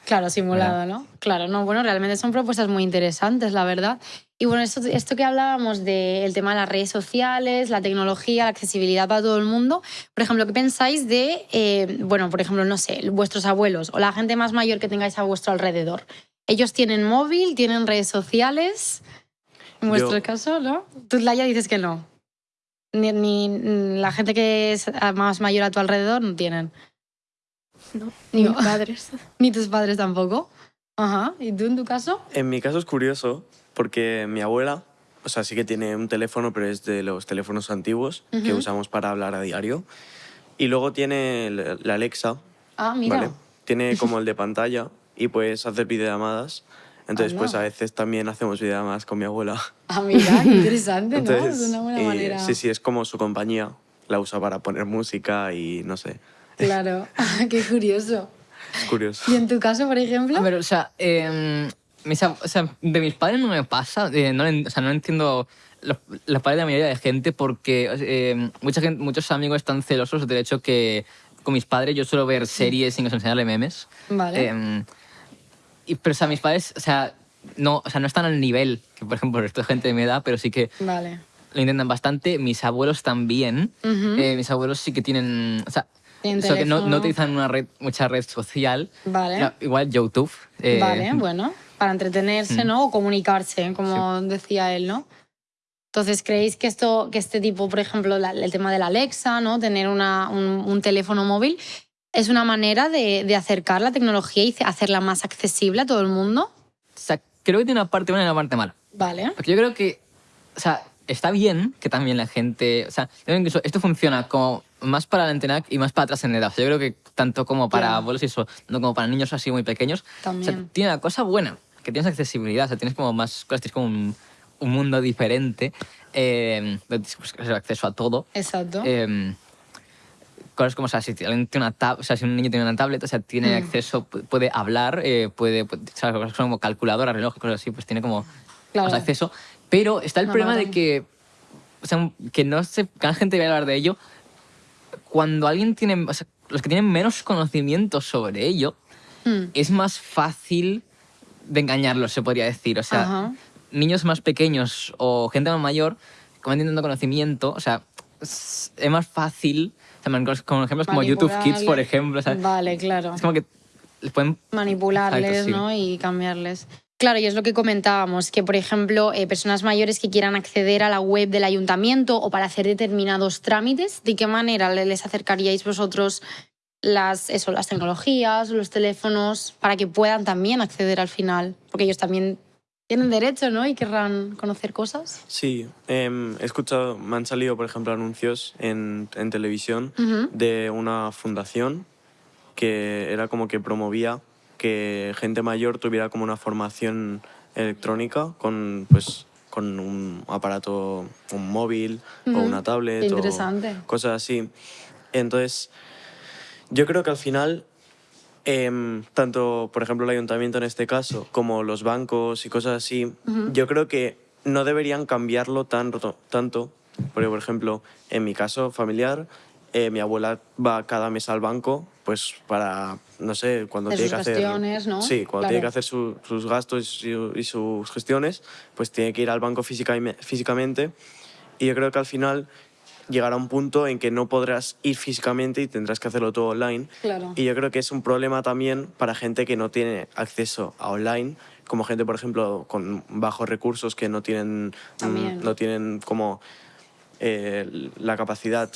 Claro, simulado, ¿no? Claro, no, bueno, realmente son propuestas muy interesantes, la verdad. Y bueno, esto, esto que hablábamos del tema de las redes sociales, la tecnología, la accesibilidad para todo el mundo, por ejemplo, ¿qué pensáis de, eh, bueno, por ejemplo, no sé, vuestros abuelos o la gente más mayor que tengáis a vuestro alrededor? ¿Ellos tienen móvil, tienen redes sociales? En vuestro Yo- caso, ¿no? Tú, Laia, dices que no. Ni, ni- la gente que es más mayor a tu alrededor no tienen. No, Ni- mis padres. Ni tus padres tampoco. Ajá. ¿Y tú en tu caso? En mi caso es curioso porque mi abuela, o sea, sí que tiene un teléfono, pero es de los teléfonos antiguos que Ujú. usamos para hablar a diario. Y luego tiene la Alexa, Ah, mira. ¿vale? Tiene como el de pantalla y puedes hacer videollamadas. Entonces, Anda. pues a veces también hacemos videollamadas con mi abuela. Ah, mira, qué interesante, ¿no? Entonces, Es una buena eh, manera. sí, sí, es como su compañía. La usa para poner música y no sé. Claro, qué curioso. Es curioso. ¿Y en tu caso, por ejemplo? A ver, o sea, eh, mis o sea, de mis padres no me pasa, eh, no, o sea, no entiendo los, los padres de la mayoría de gente porque eh, mucha gente, muchos amigos están celosos del hecho que con mis padres yo suelo ver series sin enseñarle memes. Vale. Eh, y, pero, o sea, mis padres, o sea, no, o sea, no están al nivel que, por ejemplo, esta gente de mi edad, pero sí que Vale. lo intentan bastante. Mis abuelos también. Eh, mis abuelos sí que tienen. O sea, eso que no, no utilizan una red, mucha red social. Vale. Igual YouTube. eh, Vale, bueno, para entretenerse, Mm. ¿no? O comunicarse, como decía él, ¿no? Entonces, ¿creéis que esto, que este tipo, por ejemplo, la- el tema de la Alexa, ¿no? Tener una- un, un teléfono móvil, es una manera de, de acercar la tecnología y hacerla más accesible a todo el mundo? O sea, creo que tiene una parte buena y una parte mala. Vale. Porque yo creo que, o sea, está bien que también la gente, o sea, yo creo que incluso esto funciona como más para la antena y más para atrás en edad. O sea, yo creo que tanto como para abuelos y eso, no como para niños así muy pequeños. O sea, También. tiene una cosa buena, que tienes accesibilidad, o sea, tienes como más cosas, tienes como un, un mundo diferente, eh, pues, acceso a todo. Exacto. Eh, cosas como, o sea, si alguien tiene una tab o sea, si un niño tiene una tablet, o sea, tiene Mm. acceso, pu- puede hablar, eh, puede, puede- o sea, cosas como calculadora, reloj, cosas así, pues tiene como Claro. más acceso. Pero está el Una problema de maravilla. que, o sea, que no se, que la gente vaya a hablar de ello cuando alguien tiene, o sea, los que tienen menos conocimiento sobre ello, Mm. es más fácil de engañarlos, se podría decir. O sea, Ajá. niños más pequeños o gente más mayor, como tanto conocimiento, o sea, es más fácil, o sea, con, ejemplos como YouTube Kids, por ejemplo, o sea, Vale, claro. es como que les pueden... manipularles Exacto, sí. ¿no? y cambiarles. Claro, y es lo que comentábamos, que por ejemplo, eh, personas mayores que quieran acceder a la web del ayuntamiento o para hacer determinados trámites, ¿de qué manera le- les acercaríais vosotros las, eso, las tecnologías, los teléfonos, para que puedan también acceder al final? Porque ellos también tienen derecho, ¿no? Y querrán conocer cosas. Sí, em, he escuchado, me han salido, por ejemplo, anuncios en, en televisión Ujú. de una fundación que era como que promovía que gente mayor tuviera como una formación electrónica con, pues, con un aparato, un móvil o una tablet o interesante. cosas así. Entonces, yo creo que al final, em, tanto, por ejemplo, el ayuntamiento en este caso, como los bancos y cosas así, yo creo que no deberían cambiarlo tan, tanto. Porque, por ejemplo, en mi caso familiar, eh, mi abuela va cada mes al banco, pues para, no sé, cuando De tiene sus que hacer... gestiones, ¿no? Sí, cuando Claro. tiene que hacer su- sus gastos y, y sus gestiones, pues tiene que ir al banco física- físicamente. Y yo creo que al final llegará un punto en que no podrás ir físicamente y tendrás que hacerlo todo online. Claro. Y yo creo que es un problema también para gente que no tiene acceso a online, como gente, por ejemplo, con bajos recursos que no tienen, También. no tienen como eh, la capacidad,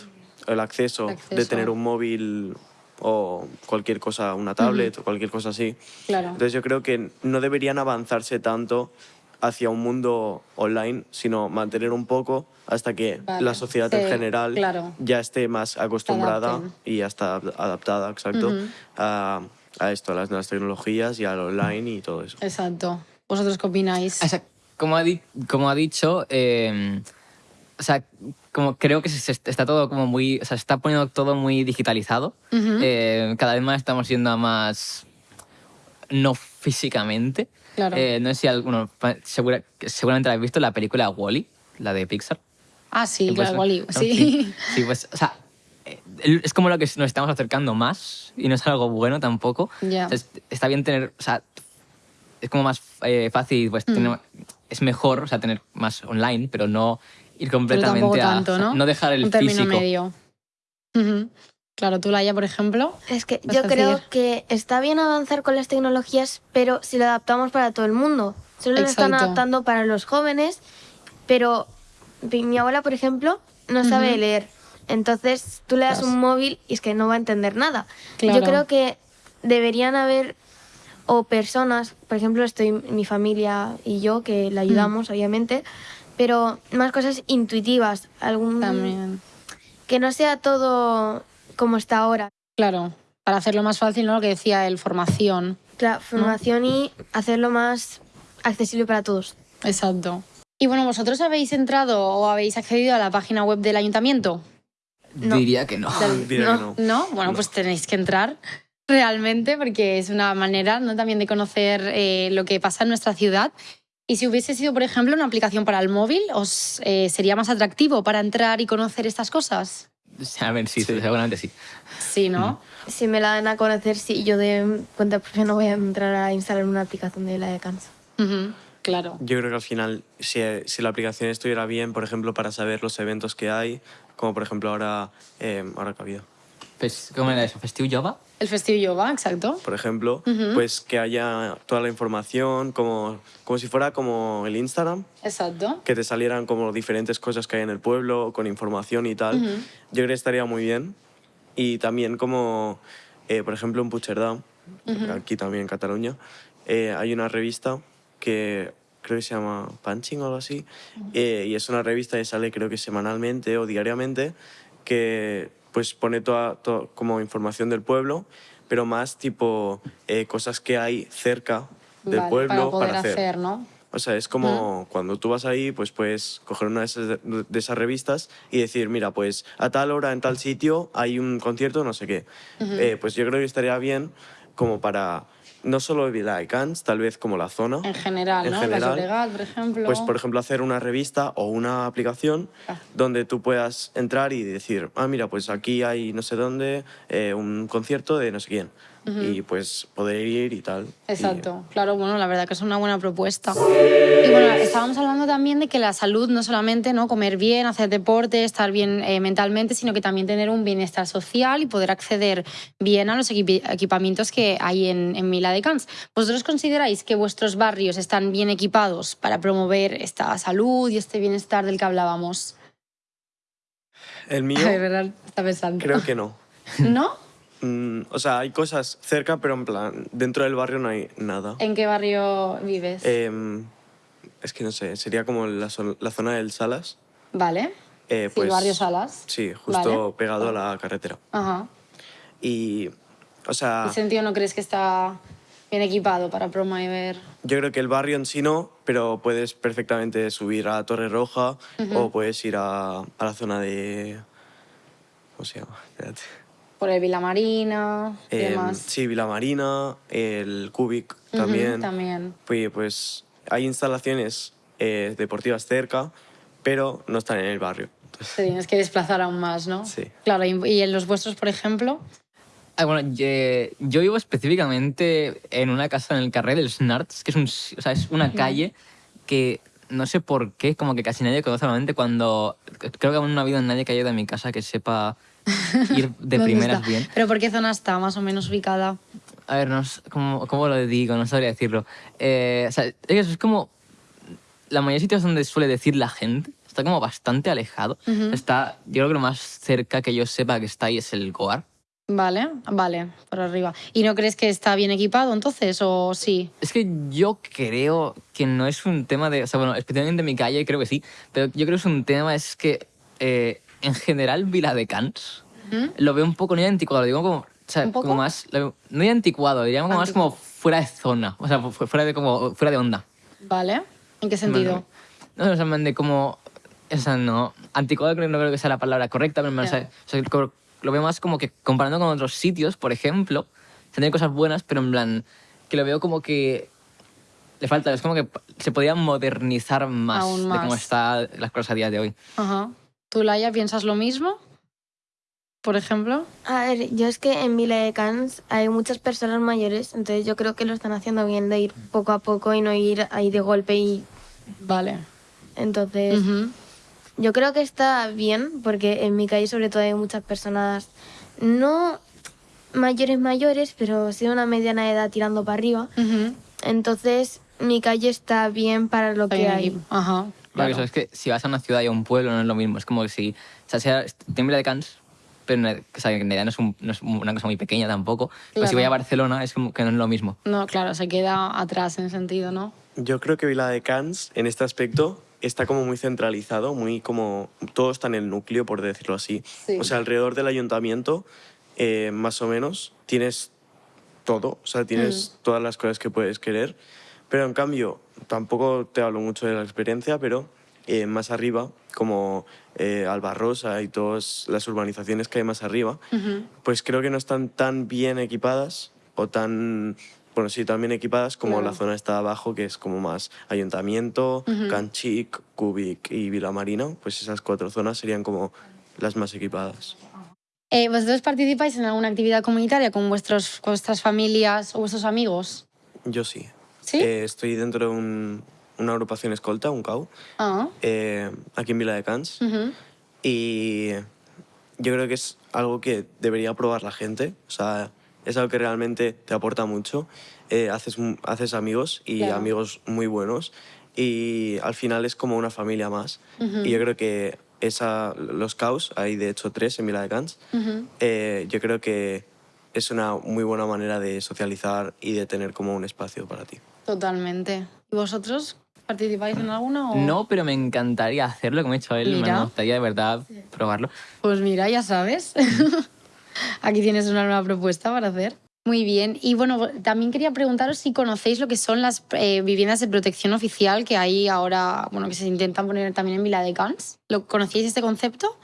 el acceso, de tener un móvil o cualquier cosa, una tablet o cualquier cosa así. Claro. Entonces yo creo que no deberían avanzarse tanto hacia un mundo online, sino mantener un poco hasta que Vale. la sociedad Sí, en general claro. ya esté más acostumbrada adapten. y ya está adaptada, exacto, a, a esto, a las nuevas tecnologías y al online y todo eso. Exacto. ¿Vosotros qué opináis? Como ha, di- como ha dicho, eh, o sea, como creo que se, está todo como muy, o sea, se está poniendo todo muy digitalizado. Ujú. Eh, cada vez más estamos yendo a más no físicamente. Claro. Eh, no sé si alguno, segura- seguramente habéis visto, la película Wally, la de Pixar. ah, sí, pues, claro, Wally. son- Sí. Sí, pues, o sea, es como lo que nos estamos acercando más y no es algo bueno tampoco. Ya. O sea, es- está bien tener, o sea, es como más eh, fácil, pues, Mm. tener- es mejor, o sea, tener más online, pero no ir Pero completamente tampoco a... tanto, ¿no? dejar el Un término físico. medio. Claro, tú, Laia, por ejemplo. Es que yo creo decir. que está bien avanzar con las tecnologías, pero si lo adaptamos para todo el mundo. Solo lo están Exacto. adaptando para los jóvenes, pero mi abuela, por ejemplo, no sabe leer. Entonces tú le das un móvil y es que no va a entender nada. Claro. Yo creo que deberían haber o personas, por ejemplo, estoy mi familia y yo que le ayudamos, obviamente, pero más cosas intuitivas, algún También. que no sea todo como está ahora. Claro, para hacerlo más fácil, ¿no? Lo que decía él, formación. Claro, formación y hacerlo más accesible para todos. Exacto. Y bueno, ¿vosotros habéis entrado o habéis accedido a la página web del ayuntamiento? No. Diría que no. Del- Diría que no. ¿No? Bueno, pues tenéis que entrar realmente porque es una manera ¿no? también de conocer eh, lo que pasa en nuestra ciudad. Y si hubiese sido, por ejemplo, una aplicación para el móvil, ¿os eh, sería más atractivo para entrar y conocer estas cosas? A ver, sí, Sí. seguramente sí. Sí, ¿no? Si me la dan a conocer, sí, yo de cuenta propia no voy a entrar a instalar una aplicación de la de Cansa. Claro. Yo creo que al final, si, si la aplicación estuviera bien, por ejemplo, para saber los eventos que hay, como por ejemplo ahora, eh, ahora que ha habido, Pues, ¿Cómo era eso? ¿Festiu Jova? El Festivo Yoga, exacto. por ejemplo, pues que haya toda la información, como, como si fuera como el Instagram, Exacto. que te salieran como diferentes cosas que hay en el pueblo, con información y tal. Yo creo que estaría muy bien. Y también como, eh, por ejemplo, en Puigcerdá, aquí también en Cataluña, eh, hay una revista que creo que se llama Punching o algo así, eh, y es una revista que sale creo que semanalmente o diariamente, que pues pone toda, to- como información del pueblo, pero más tipo eh, cosas que hay cerca del Vale, pueblo para poder hacer. hacer, ¿no? O sea, es como cuando tú vas ahí, pues puedes coger una de esas, de esas revistas y decir, mira, pues a tal hora en tal sitio hay un concierto, no sé qué. Eh, pues yo creo que estaría bien como para no solo Viladecans, tal vez como la zona. En general, En ¿no? general, Llobregat, por ejemplo. Pues, por ejemplo, hacer una revista o una aplicación Ah. donde tú puedas entrar y decir, ah, mira, pues aquí hay no sé dónde, eh, un concierto de no sé quién. Y pues poder ir y tal. Y- Exacto, claro, bueno, la verdad que es una buena propuesta. Y bueno, estábamos hablando también de que la salud no solamente no comer bien, hacer deporte, estar bien eh, mentalmente, sino que también tener un bienestar social y poder acceder bien a los equipi- equipamientos que hay en, en Mila de Cans. ¿Vosotros consideráis que vuestros barrios están bien equipados para promover esta salud y este bienestar del que hablábamos? El mío, De verdad, está pensando. creo que no. ¿No? Mm, o sea, hay cosas cerca, pero en plan, dentro del barrio no hay nada. ¿En qué barrio vives? Em, es que no sé, sería como la, la zona del Salas. vale. eh, Sí, el barrio Salas. Sí, justo Vale. pegado a la carretera. Ajá. Y, o sea, ¿En sentido no crees que está bien equipado para promover? yo creo que el barrio en sí no, pero puedes perfectamente subir a Torre Roja o puedes ir a, a la zona de... ¿Cómo se llama? Espérate. Por el Vila Marina y Em, demás. sí, Vila Marina, el Cubic también. también. Pues, pues hay instalaciones eh, deportivas cerca, pero no están en el barrio. Te tienes que desplazar aún más, ¿no? Sí. Claro, y, y en los vuestros, por ejemplo, Ah, bueno, yo, yo vivo específicamente en una casa en el carrer del Snarts, que es, un, o sea, es una calle que no sé por qué, como que casi nadie conoce normalmente cuando... Creo que aún no ha habido nadie que haya ido a mi casa que sepa ir de ¿dónde primeras está? bien. ¿Pero por qué zona está más o menos ubicada? A ver, no ¿cómo, cómo lo digo? No sabría decirlo. Eh, o sea, es como la mayoría de sitios donde suele decir la gente. Está como bastante alejado. Está, yo creo que lo más cerca que yo sepa que está ahí es el Goar. Vale, vale, por arriba. ¿Y no crees que está bien equipado entonces o sí? Es que yo creo que no es un tema de... O sea, bueno, especialmente en mi calle creo que sí, pero yo creo que es un tema, es que eh, en general Viladecans ¿Mm? lo veo un poco, no ya anticuado, lo digo como... O sea, ¿Un poco? como más... lo no ya anticuado, diríamos como más como fuera de zona, o sea, fu- fuera de, como, fuera de onda. ¿Vale? ¿En qué sentido? No, o sea, de como... O sea, no... Anticuado creo, no creo que sea la palabra correcta, pero o sea, o sea, lo veo más como que comparando con otros sitios, por ejemplo, tiene cosas buenas, pero en plan que lo veo como que le falta, es como que se podría modernizar más, Aún de cómo más. están las cosas a día de hoy. Ajá. ¿Tú, Laia, piensas lo mismo? Por ejemplo. A ver, yo es que en Vila de Cans hay muchas personas mayores, entonces yo creo que lo están haciendo bien de ir poco a poco y no ir ahí de golpe y Vale. entonces yo creo que está bien porque en mi calle sobre todo hay muchas personas no mayores mayores, pero sí de una mediana edad tirando para arriba. Entonces mi calle está bien para lo que hay. Ajá. Claro, claro. eso es que si vas a una ciudad y a un pueblo no es lo mismo, es como que si... O sea, sea, tiene de Cans, pero en, o sea, en realidad no es, un- no es una cosa muy pequeña tampoco. Pero si Claro. voy a Barcelona es como que no es lo mismo. No, claro, se queda atrás en sentido, ¿no? Yo creo que Vila de Cans, en este aspecto, está como muy centralizado, muy como... Todo está en el núcleo, por decirlo así. Sí. O sea, alrededor del ayuntamiento, eh, más o menos, tienes todo. O sea, tienes todas las cosas que puedes querer. Pero en cambio, tampoco te hablo mucho de la experiencia, pero eh, más arriba, como eh, Albarrosa y todas las urbanizaciones que hay más arriba, pues creo que no están tan bien equipadas o tan, bueno, sí, tan bien equipadas como Claro. la zona está abajo, que es como más Ayuntamiento, Canchic, Cubic y Vilamarina, pues esas cuatro zonas serían como las más equipadas. Eh, ¿Vosotros participáis en alguna actividad comunitaria con vuestros, con vuestras familias o vuestros amigos? Yo sí. ¿Sí? Eh, estoy dentro de un- una agrupación escolta, un CAU, Ah. eh, aquí en Vila de Cans. ujú. Y yo creo que es algo que debería probar la gente. O sea, es algo que realmente te aporta mucho. Eh, haces, haces amigos y Claro. amigos muy buenos y al final es como una familia más. Y yo creo que esa, los caos, hay de hecho tres en Vila de Cans, eh, yo creo que es una muy buena manera de socializar y de tener como un espacio para ti. Totalmente. ¿Y vosotros participáis en alguna? O... No, pero me encantaría hacerlo, como ha dicho él. Mira. Me gustaría de verdad probarlo. Pues mira, ya sabes. Aquí tienes una nueva propuesta para hacer. Muy bien. Y bueno, también quería preguntaros si conocéis lo que son las eh, viviendas de protección oficial que hay ahora, bueno, que se intentan poner también en Vila de Cans. ¿Lo conocéis este concepto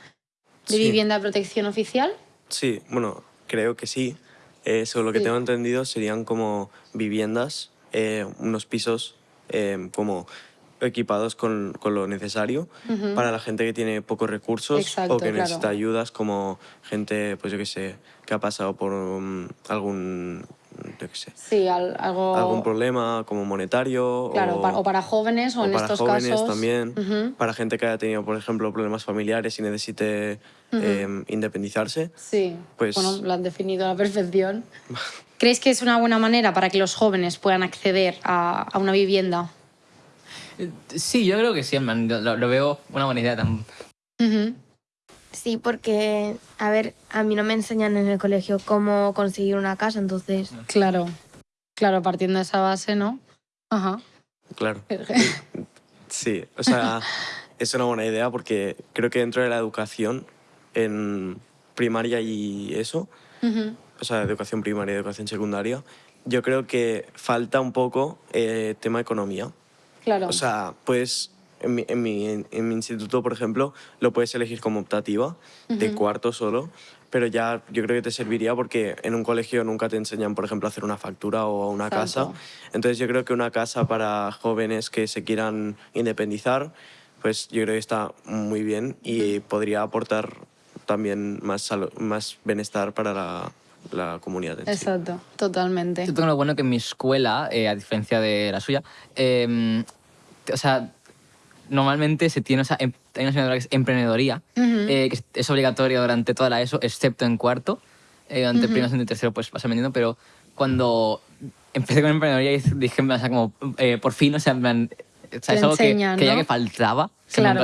de Sí. vivienda de protección oficial? Sí, bueno, creo que sí. Eh, según lo que Sí. tengo entendido, serían como viviendas, eh, unos pisos eh, como equipados con, con lo necesario Ujú. para la gente que tiene pocos recursos Exacto, o que claro. necesita ayudas, como gente, pues yo qué sé, que ha pasado por um, algún, yo qué sé, Sí, al- algo... algún problema como monetario Claro, o, pa- o para jóvenes o, o en para estos jóvenes casos... también, Ujú. para gente que haya tenido, por ejemplo, problemas familiares y necesite eh, independizarse. Sí, Pues- bueno, lo han definido a la perfección. ¿Creéis que es una buena manera para que los jóvenes puedan acceder a, a una vivienda? Sí, yo creo que sí, lo, lo veo una buena idea. tam- Ujú. Sí, porque, a ver, a mí no me enseñan en el colegio cómo conseguir una casa, entonces... Claro, claro, partiendo de esa base, ¿no? Ajá. Claro. Sí, o sea, es una buena idea porque creo que dentro de la educación, en primaria y eso. O sea, educación primaria y educación secundaria, yo creo que falta un poco eh, tema economía. Claro. O sea, pues en mi, en, mi, en mi instituto, por ejemplo, lo puedes elegir como optativa, de Ujú. cuarto solo, pero ya yo creo que te serviría porque en un colegio nunca te enseñan, por ejemplo, a hacer una factura o una Exacto. casa. Entonces yo creo que una casa para jóvenes que se quieran independizar, pues yo creo que está muy bien y podría aportar también más, más bienestar para la, la comunidad. en sí. Exacto, totalmente. Yo tengo lo bueno que en mi escuela, eh, a diferencia de la suya, eh, te- o sea, normalmente se tiene, o sea, em- hay una asignatura que es emprendedoría, eh, que es- obligatoria durante toda la ESO, excepto en cuarto. Eh, durante primero, segundo y tercero, pues vas aprendiendo, pero cuando empecé con emprendedoría dije, o sea, como, eh, por fin, o sea, en plan, o sea, es algo que, enseñan, que ya ¿no? que faltaba. O sea, Claro.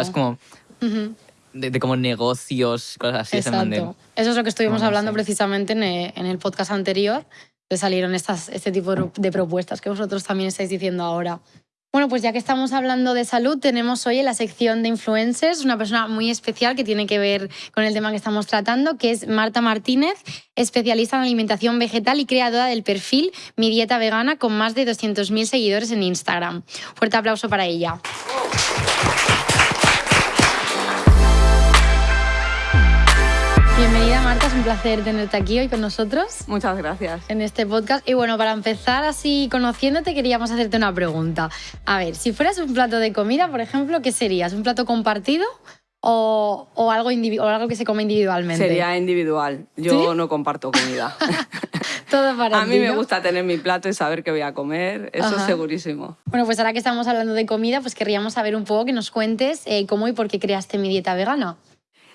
De, de como negocios, cosas así. Exacto. Eso es lo que estuvimos No, no hablando sé. precisamente en el, en el podcast anterior, que salieron estas, este tipo de de propuestas que vosotros también estáis diciendo ahora. Bueno, pues ya que estamos hablando de salud, tenemos hoy en la sección de influencers una persona muy especial que tiene que ver con el tema que estamos tratando, que es Marta Martínez, especialista en alimentación vegetal y creadora del perfil Mi Dieta Vegana con más de 200.000 seguidores en Instagram. Fuerte aplauso para ella. Placer tenerte aquí hoy con nosotros Muchas gracias. en este podcast. Y bueno, para empezar así conociéndote, queríamos hacerte una pregunta. A ver, si fueras un plato de comida, por ejemplo, ¿qué serías? ¿Un plato compartido o, o algo, o algo que se come individualmente? Sería individual. Yo ¿Sí? no comparto comida. Todo para a mí me gusta tener mi plato y saber qué voy a comer. Eso Ajá. es segurísimo. Bueno, pues ahora que estamos hablando de comida, pues querríamos saber un poco que nos cuentes eh, cómo y por qué creaste mi dieta vegana.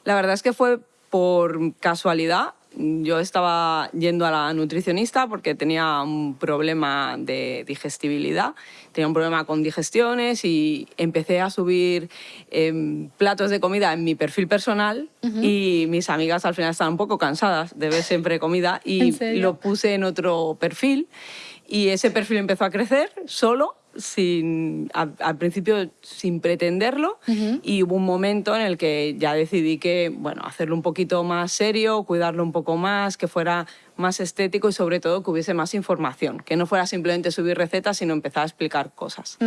La verdad es que fue por casualidad. Yo estaba yendo a la nutricionista porque tenía un problema de digestibilidad, tenía un problema con digestiones y empecé a subir em, platos de comida en mi perfil personal y mis amigas al final estaban un poco cansadas de ver siempre comida y lo puse en otro perfil y ese perfil empezó a crecer solo. Sin, a- al principio sin pretenderlo y hubo un momento en el que ya decidí que bueno hacerlo un poquito más serio cuidarlo un poco más que fuera más estético y sobre todo que hubiese más información que no fuera simplemente subir recetas sino empezar a explicar cosas.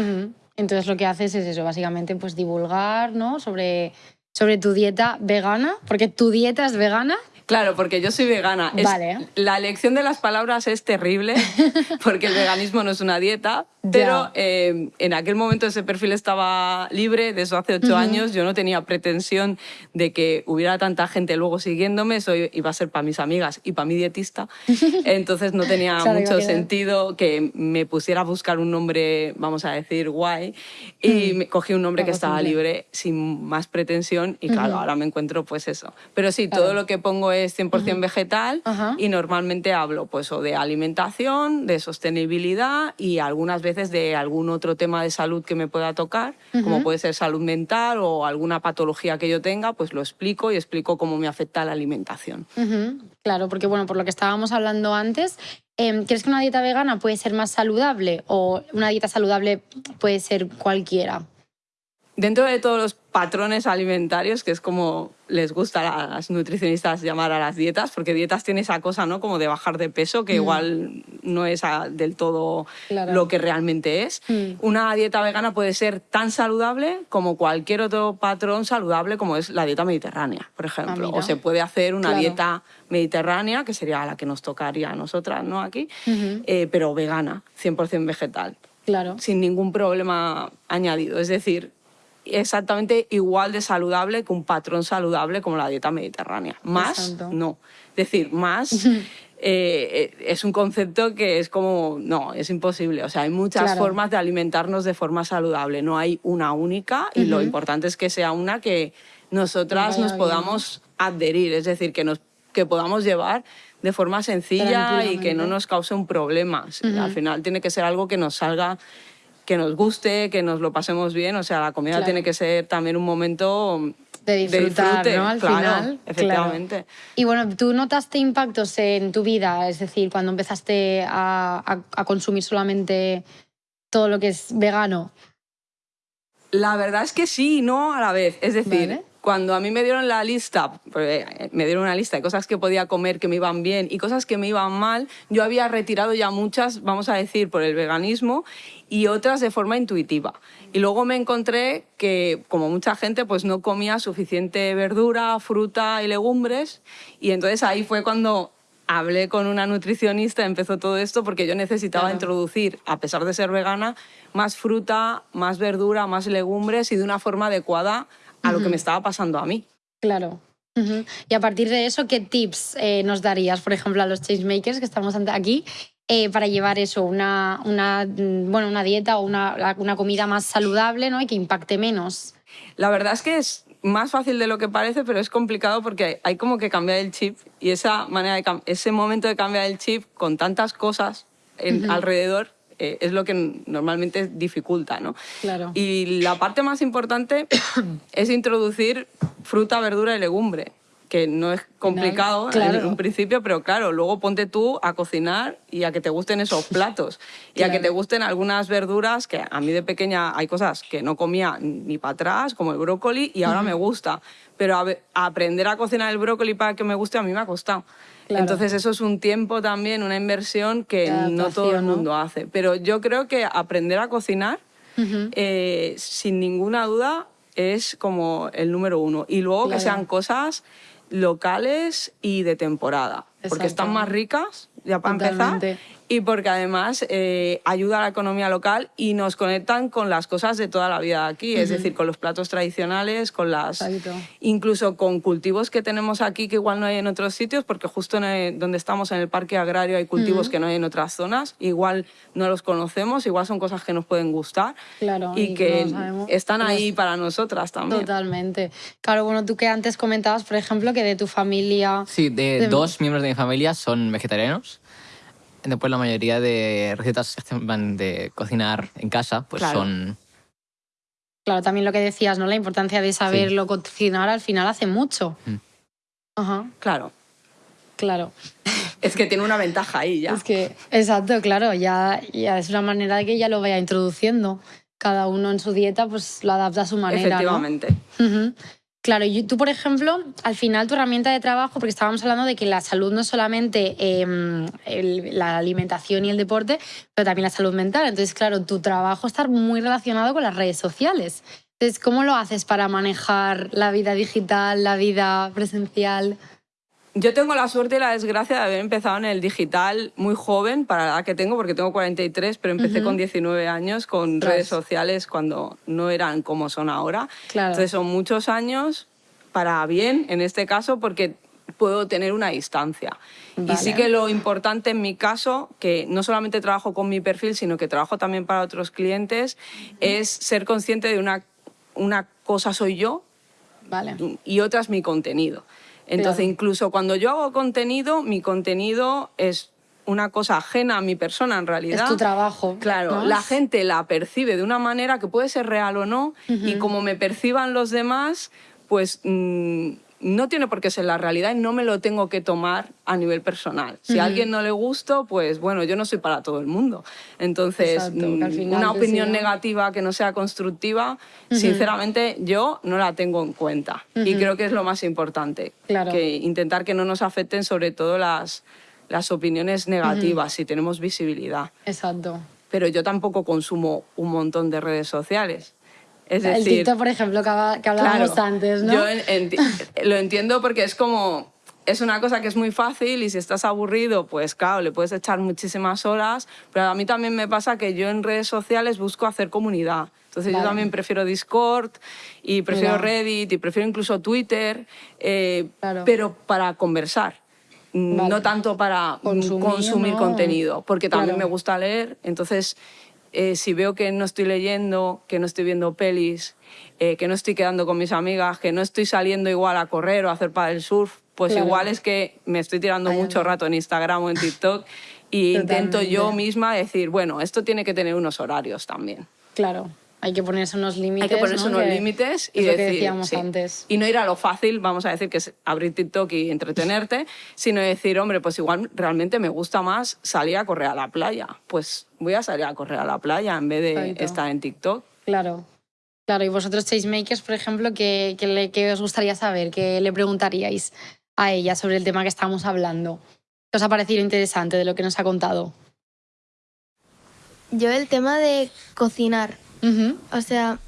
Entonces lo que haces es eso, básicamente pues divulgar ¿no? sobre, sobre tu dieta vegana, porque tu dieta es vegana. Claro, porque yo soy vegana. Es- Vale. la elección de las palabras es terrible, porque el veganismo no es una dieta, pero eh, en aquel momento ese perfil estaba libre, de eso hace ocho años, yo no tenía pretensión de que hubiera tanta gente luego siguiéndome, eso iba a ser para mis amigas y para mi dietista, entonces no tenía Claro, mucho sentido que me pusiera a buscar un nombre, vamos a decir, guay, y me cogí un nombre que estaba libre, sin más pretensión, y claro, ahora me encuentro pues eso. Pero sí, todo lo que pongo es 100% vegetal y normalmente hablo pues o de alimentación, de sostenibilidad y algunas veces de algún otro tema de salud que me pueda tocar, como puede ser salud mental o alguna patología que yo tenga, pues lo explico y explico cómo me afecta la alimentación. Claro, porque bueno, por lo que estábamos hablando antes, em, ¿crees que una dieta vegana puede ser más saludable o una dieta saludable puede ser cualquiera? Dentro de todos los patrones alimentarios, que es como les gusta a las nutricionistas llamar a las dietas, porque dietas tiene esa cosa, ¿no? Como de bajar de peso, que igual no es ah, del todo Claro. lo que realmente es. Mm. Una dieta vegana puede ser tan saludable como cualquier otro patrón saludable, como es la dieta mediterránea, por ejemplo. mira. o se puede hacer una Claro. dieta mediterránea, que sería la que nos tocaría a nosotras, ¿no? Aquí, eh, pero vegana, 100% vegetal Claro. sin ningún problema añadido. Es decir, exactamente igual de saludable que un patrón saludable como la dieta mediterránea. Más, Exacto. no. Es decir, más eh, eh, es un concepto que es como, no, es imposible. O sea, hay muchas Claro. formas de alimentarnos de forma saludable. No hay una única y lo importante es que sea una que nosotras nos podamos adherir, es decir, que nos que podamos llevar de forma sencilla y que no nos cause un problema. Al final tiene que ser algo que nos salga que nos guste, que nos lo pasemos bien. O sea, la comida Claro. tiene que ser también un momento De disfrutar, disfrute, ¿no? Al claro, final. Efectivamente. Claro. Y bueno, ¿tú notaste impactos en tu vida? Es decir, cuando empezaste a, a- a consumir solamente todo lo que es vegano. La verdad es que sí y no a la vez. Es decir, Vale. cuando a mí me dieron la lista, porque, eh, me dieron una lista de cosas que podía comer que me iban bien y cosas que me iban mal, yo había retirado ya muchas, vamos a decir, por el veganismo y otras de forma intuitiva. Y luego me encontré que, como mucha gente, pues no comía suficiente verdura, fruta y legumbres. Y entonces ahí fue cuando hablé con una nutricionista, empezó todo esto, porque yo necesitaba Claro. introducir, a pesar de ser vegana, más fruta, más verdura, más legumbres y de una forma adecuada a lo que me estaba pasando a mí. Claro. Y a partir de eso, ¿qué tips eh, nos darías, por ejemplo, a los changemakers que estamos aquí, eh, para llevar eso, una, una, mm, bueno, una dieta o una, una comida más saludable ¿no? y que impacte menos? La verdad es que es más fácil de lo que parece, pero es complicado porque hay como que cambiar el chip y esa manera de ese momento de cambiar el chip con tantas cosas en- alrededor eh, es lo que normalmente dificulta, ¿no? Claro. Y la parte más importante es introducir fruta, verdura y legumbre, que no es complicado claro. en un principio, pero claro, luego ponte tú a cocinar y a que te gusten esos platos y a que te gusten algunas verduras que a mí de pequeña hay cosas que no comía ni para atrás, como el brócoli, y ahora me gusta. Pero a a aprender a cocinar el brócoli para que me guste a mí me ha costado. Claro. Entonces eso es un tiempo también, una inversión que no todo el mundo hace. Pero yo creo que aprender a cocinar, eh, sin ninguna duda, es como el número uno. Y luego que sean cosas locales y de temporada. Porque están más ricas, ya para Totalmente. empezar. Y porque además eh, ayuda a la economía local y nos conectan con las cosas de toda la vida aquí. Es decir, con los platos tradicionales, con las. Exacto. Incluso con cultivos que tenemos aquí que igual no hay en otros sitios, porque justo en el- donde estamos en el parque agrario hay cultivos que no hay en otras zonas. Igual no los conocemos, igual son cosas que nos pueden gustar. Claro, y, y que no están ahí es- para nosotras también. Totalmente. Claro, bueno, tú que antes comentabas, por ejemplo, que de tu familia... Sí, de, De- dos miembros de mi familia son vegetarianos. Después la mayoría de recetas que hacen, van de cocinar en casa pues Claro. son... Claro, también lo que decías, ¿no? La importancia de saberlo cocinar al final hace mucho. Mm. Ajá, Claro. claro. Es que tiene una ventaja ahí ya. Es que, exacto, claro, ya, ya es una manera de que ya lo vaya introduciendo. Cada uno en su dieta pues lo adapta a su manera. ¿no? Efectivamente. Claro, tú, por ejemplo, al final tu herramienta de trabajo, porque estábamos hablando de que la salud no es solamente em, la alimentación y el deporte, pero también la salud mental. Entonces, claro, tu trabajo está muy relacionado con las redes sociales. Entonces, ¿cómo lo haces para manejar la vida digital, la vida presencial? Yo tengo la suerte y la desgracia de haber empezado en el digital muy joven, para la edad que tengo, porque tengo 43, pero empecé con 19 años con redes sociales cuando no eran como son ahora. Claro. Entonces son muchos años para bien, en este caso, porque puedo tener una distancia. Y sí Vale. que lo importante en mi caso, que no solamente trabajo con mi perfil, sino que trabajo también para otros clientes, es ser consciente de una, una cosa soy yo Vale. y otra es mi contenido. Entonces, Claro. incluso cuando yo hago contenido, mi contenido es una cosa ajena a mi persona en realidad. Es tu trabajo. Claro, ¿no? la gente la percibe de una manera que puede ser real o no, y como me perciban los demás, pues mm, no tiene por qué ser la realidad y no me lo tengo que tomar a nivel personal. Si a alguien no le gusto, pues bueno, yo no soy para todo el mundo. Entonces, Exacto, mm, una opinión negativa que no sea constructiva, sinceramente yo no la tengo en cuenta. Y creo que es lo más importante, Claro. que intentar que no nos afecten sobre todo las, las opiniones negativas, si tenemos visibilidad Exacto. pero yo tampoco consumo un montón de redes sociales. Es el decir, TikTok, por ejemplo, que, hablábamos claro, antes, ¿no? Yo en- enti- lo entiendo porque es como es una cosa que es muy fácil y si estás aburrido, pues claro, le puedes echar muchísimas horas, pero a mí también me pasa que yo en redes sociales busco hacer comunidad. Entonces Vale. yo también prefiero Discord y prefiero Mira. Reddit y prefiero incluso Twitter, eh, Claro. pero para conversar. Vale. No tanto para mm, Consumir, consumir, ¿no? contenido, porque también Claro. me gusta leer, entonces eh, si veo que no estoy leyendo, que no estoy viendo pelis, eh, que no estoy quedando con mis amigas, que no estoy saliendo igual a correr o a hacer para el surf, pues Claro. igual es que me estoy tirando mucho rato en Instagram o en TikTok y intento yo misma decir, bueno, esto tiene que tener unos horarios también. Claro. Hay que ponerse unos límites. Hay que ponerse ¿no? unos Que límites y es lo que decir, decíamos sí. antes. Y no ir a lo fácil, vamos a decir que es abrir TikTok y entretenerte, sino decir, hombre, pues igual realmente me gusta más salir a correr a la playa. Pues voy a salir a correr a la playa en vez de Exacto. estar en TikTok. Claro. Claro, y vosotros, Changemakers, por ejemplo, ¿qué, qué le- qué os gustaría saber? ¿Qué le preguntaríais a ella sobre el tema que estamos hablando? ¿Qué os ha parecido interesante de lo que nos ha contado? Yo el tema de cocinar, Ujú. o sea,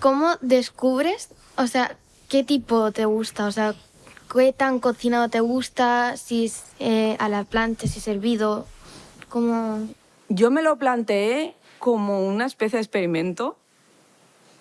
¿cómo descubres, o sea, qué tipo te gusta? O sea, ¿qué tan cocinado te gusta? Si es eh, a la plancha, si es hervido, ¿cómo...? Yo me lo planteé como una especie de experimento.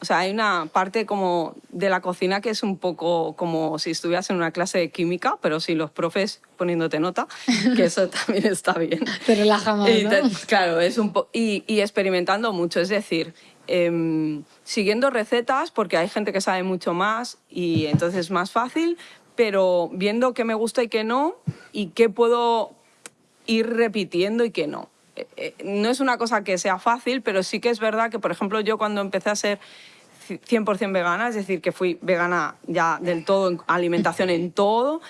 O sea, hay una parte como de la cocina que es un poco como si estuvieras en una clase de química, pero sin los profes poniéndote nota, que eso también está bien. Te relaja más, Y ¿no? te- claro, es un po- y, y experimentando mucho, es decir, em, siguiendo recetas, porque hay gente que sabe mucho más y entonces es más fácil, pero viendo qué me gusta y qué no, y qué puedo ir repitiendo y qué no. Eh, eh, no es una cosa que sea fácil, pero sí que es verdad que, por ejemplo, yo cuando empecé a ser 100% vegana, es decir, que fui vegana ya del todo, en alimentación en todo,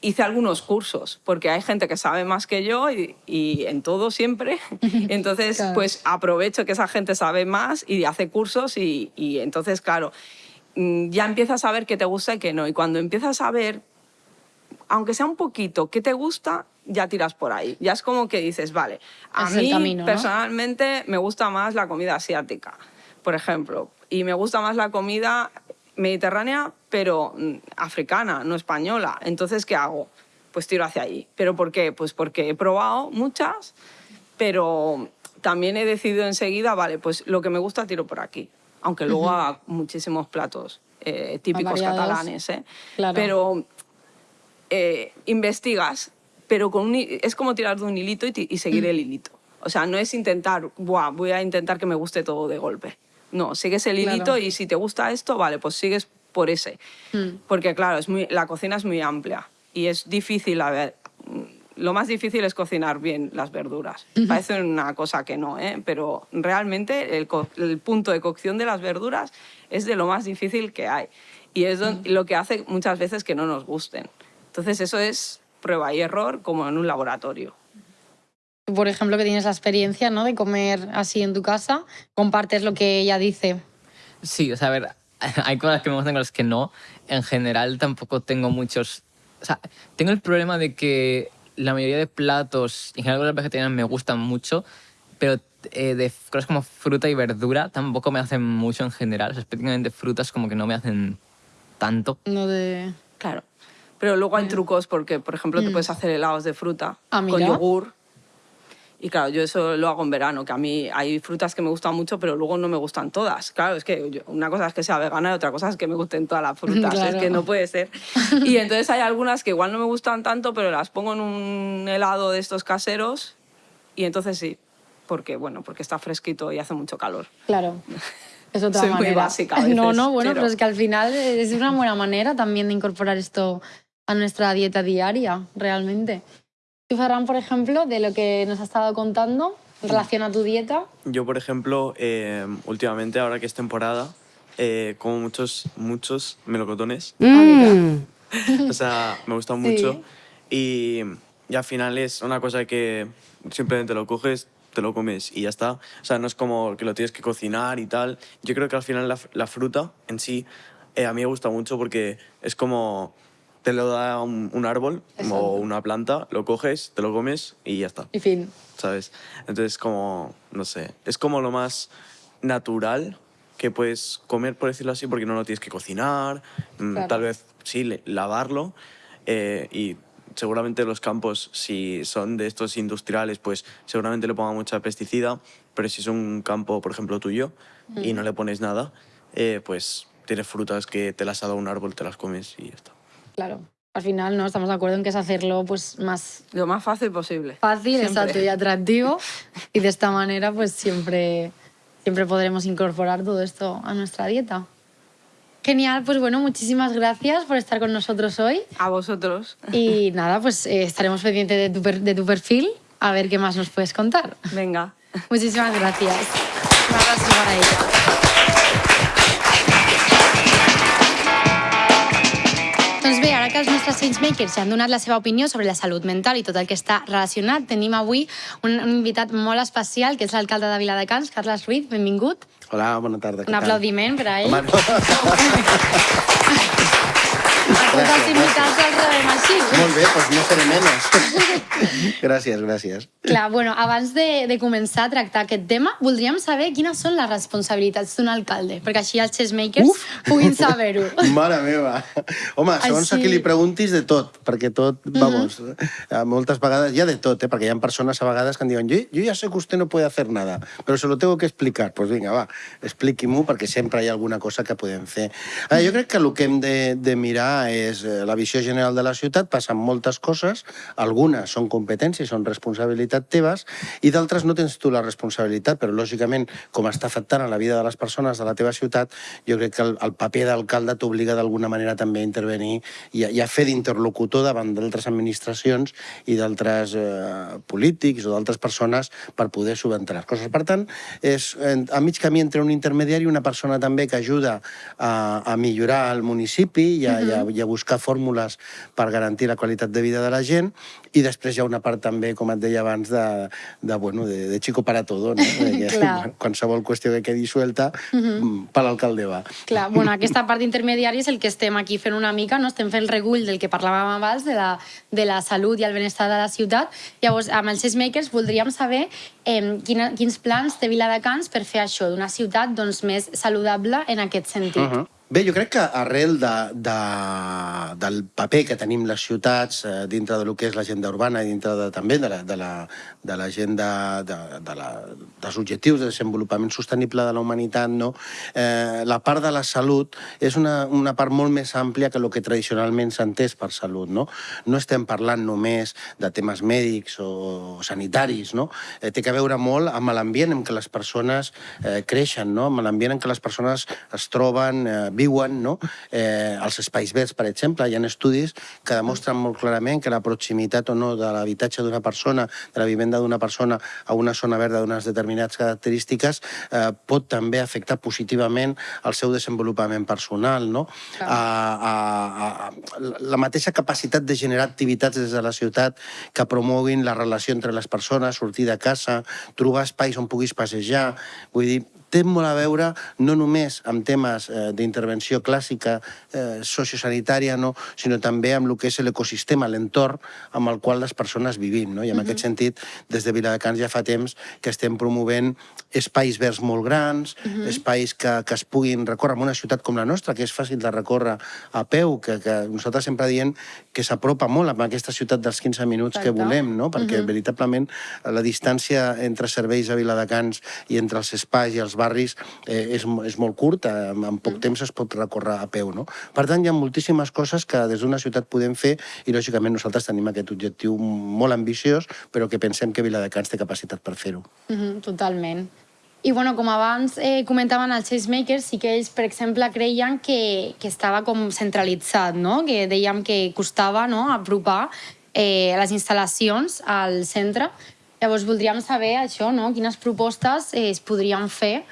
hice algunos cursos, porque hay gente que sabe más que yo y, y en todo siempre. Entonces, Claro. pues aprovecho que esa gente sabe más y hace cursos y, y entonces, claro, mm, ya empiezas a ver qué te gusta y qué no. Y cuando empiezas a ver, aunque sea un poquito, qué te gusta, ya tiras por ahí. Ya es como que dices, vale, a Es mí camino, ¿no? personalmente me gusta más la comida asiática, por ejemplo, y me gusta más la comida mediterránea, pero mm, africana, no española. Entonces, ¿qué hago? Pues tiro hacia ahí. ¿Pero por qué? Pues porque he probado muchas, pero también he decidido enseguida, vale, pues lo que me gusta tiro por aquí. Aunque luego haga muchísimos platos eh, típicos catalanes, ¿eh? Claro. Pero eh, investigas, pero con un es como tirar de un hilito y, y seguir el hilito. O sea, no es intentar, Buah, voy a intentar que me guste todo de golpe. No, sigues el Claro. hilito y si te gusta esto, vale, pues sigues por ese. Mm. Porque claro, es muy, la cocina es muy amplia y es difícil, a ver, mm, lo más difícil es cocinar bien las verduras. Parece una cosa que no, ¿eh? pero realmente el, el punto de cocción de las verduras es de lo más difícil que hay. Y es lo que hace muchas veces que no nos gusten. Entonces eso es prueba y error como en un laboratorio. Por ejemplo, que tienes la experiencia ¿no? de comer así en tu casa, compartes lo que ella dice. Sí, o sea, a ver, hay cosas que me gustan, cosas que no. En general tampoco tengo muchos... O sea, tengo el problema de que la mayoría de platos, en general cosas vegetarianas me gustan mucho, pero eh, de cosas como fruta y verdura tampoco me hacen mucho en general. O sea, específicamente frutas como que no me hacen tanto. No de... Claro. Pero luego hay trucos porque, por ejemplo, te puedes hacer helados de fruta Mm. Ah, con yogur. Y claro, yo eso lo hago en verano, que a mí hay frutas que me gustan mucho, pero luego no me gustan todas. Claro, es que yo- una cosa es que sea vegana y otra cosa es que me gusten todas las frutas. Claro. Es que no puede ser. Y entonces hay algunas que igual no me gustan tanto, pero las pongo en un helado de estos caseros y entonces sí. Porque, bueno, porque está fresquito y hace mucho calor. Claro. es otra Soy muy manera. básica a no, veces, no, bueno, pero- pero es que al final es una buena manera también de incorporar esto a nuestra dieta diaria, realmente. Tú, Ferran, por ejemplo, de lo que nos has estado contando en relación a tu dieta, Yo, por ejemplo, eh, últimamente, ahora que es temporada, eh, como muchos, muchos melocotones. o sea, me gustan Sí. mucho. Y, y al final es una cosa que simplemente lo coges, te lo comes y ya está. O sea, no es como que lo tienes que cocinar y tal. Yo creo que al final la, la fruta en sí eh, a mí me gusta mucho porque es como te lo da un, un árbol Exacto. o una planta, lo coges, te lo comes y ya está. y fin. ¿sabes? Entonces, como, no sé, es como lo más natural que puedes comer, por decirlo así, porque no lo tienes que cocinar, mm, Claro. tal vez sí, lavarlo, eh, y seguramente los campos, si son de estos industriales, pues seguramente le pongan mucha pesticida, pero si es un campo, por ejemplo, tuyo, y no le pones nada, eh, pues tienes frutas que te las ha dado un árbol, te las comes y ya está. Claro. Al final, ¿no? Estamos de acuerdo en que es hacerlo pues, más Lo más fácil posible. fácil, Siempre. exacto y atractivo. Y de esta manera, pues siempre, siempre podremos incorporar todo esto a nuestra dieta. Genial, pues bueno, muchísimas gracias por estar con nosotros hoy. A vosotros. Y nada, pues eh, estaremos pendientes de tu, per- de tu perfil a ver qué más nos puedes contar. Venga. Muchísimas gracias. Un abrazo para ella. Que els nostres changemakers ja han donat la seva opinió sobre la salut mental i tot el que està relacionat, tenim avui un, un invitat molt especial, que és l'alcalde de Viladecans, Carles Ruiz. Benvingut. Hola, bona tarda. Un tal? aplaudiment per a ell. Home, no. A tots els gràcies, invitats els rebem així. Molt bé, doncs no seré menys. gràcies, gràcies. Clar, bueno, abans de, de començar a tractar aquest tema, voldríem saber quines són les responsabilitats d'un alcalde, perquè així els chessmakers Uf! puguin saber-ho. Mare meva. Home, segons a Així- qui li preguntis, de tot, perquè tot, vamos, eh, moltes vegades hi ha de tot, eh, perquè hi ha persones a vegades que em diuen jo, jo ja sé que usted no puede hacer nada, però se lo tengo que explicar. Pues vinga, va, expliqui-m'ho, perquè sempre hi ha alguna cosa que podem fer. Eh, jo crec que el que hem de, de mirar és eh, la visió general de la ciutat, passen moltes coses, algunes són competències, són responsabilitat teves, i d'altres no tens tu la responsabilitat, però lògicament, com està afectant a la vida de les persones de la teva ciutat, jo crec que el, el paper d'alcalde t'obliga d'alguna manera també a intervenir i a, i a fer d'interlocutor davant d'altres administracions i d'altres eh, polítics o d'altres persones per poder subventar les coses. Per tant, és a mig camí entre un intermediari i una persona també que ajuda a, a millorar el municipi i a, i, a, i a buscar fórmules per garantir la qualitat de vida de la gent i després hi ha una part també, com et deia abans, de, de, bueno, de, de chico para todo, no? De que qualsevol qüestió que quedi suelta, mm, per l'alcalde va. Clar, bueno, aquesta part d'intermediari és el que estem aquí fent una mica, no? estem fent el recull del que parlàvem abans, de la, de la salut i el benestar de la ciutat. Llavors, amb els Makers voldríem saber eh, quina, quins plans té Viladecans per fer això, d'una ciutat doncs, més saludable en aquest sentit. Uh -huh. Bé, jo crec que arrel de, de, del paper que tenim les ciutats eh, dintre de lo que és l'agenda urbana i dintre de, també de la- de la- de l'agenda de, de, la, dels objectius de desenvolupament sostenible de la humanitat, no? eh, la part de la salut és una, una part molt més àmplia que el que tradicionalment s'ha entès per salut. No? no estem parlant només de temes mèdics o sanitaris, no? eh, té que veure molt amb l'ambient en què les persones eh, creixen, no? amb l'ambient en què les persones es troben, eh, viuen, no? eh, els espais verds, per exemple. Hi ha estudis que demostren molt clarament que la proximitat o no de l'habitatge d'una persona, de la vivenda d'una persona a una zona verda d'unes determinades característiques eh, pot també afectar positivament el seu desenvolupament personal. No? Clar. A, a, a, la mateixa capacitat de generar activitats des de la ciutat que promoguin la relació entre les persones, sortir de casa, trobar espais on puguis passejar. Vull dir, té molt a veure no només amb temes eh, d'intervenció clàssica eh, sociosanitària, no? sinó també amb el que és l'ecosistema, l'entorn amb el qual les persones vivim. No? I en aquest sentit, des de Viladecans ja fa temps que estem promovent espais verds molt grans, espais que, que es puguin recórrer en una ciutat com la nostra, que és fàcil de recórrer a peu, que, que nosaltres sempre diem que s'apropa molt amb aquesta ciutat dels 15 minuts que Exacte. volem, no? perquè veritablement la distància entre serveis a Viladecans i entre els espais i els barris eh, és, és molt curta, en, en poc temps es pot recórrer a peu. No? Per tant, hi ha moltíssimes coses que des d'una ciutat podem fer i, lògicament, nosaltres tenim aquest objectiu molt ambiciós, però que pensem que Viladecans té capacitat per fer-ho. Mhm, totalment. I bueno, com abans eh, comentaven els Changemakers, sí que ells, per exemple, creien que, que estava com centralitzat, no? que dèiem que costava no? apropar eh, les instal·lacions al centre. Llavors voldríem saber això, no? quines propostes eh, es podrien fer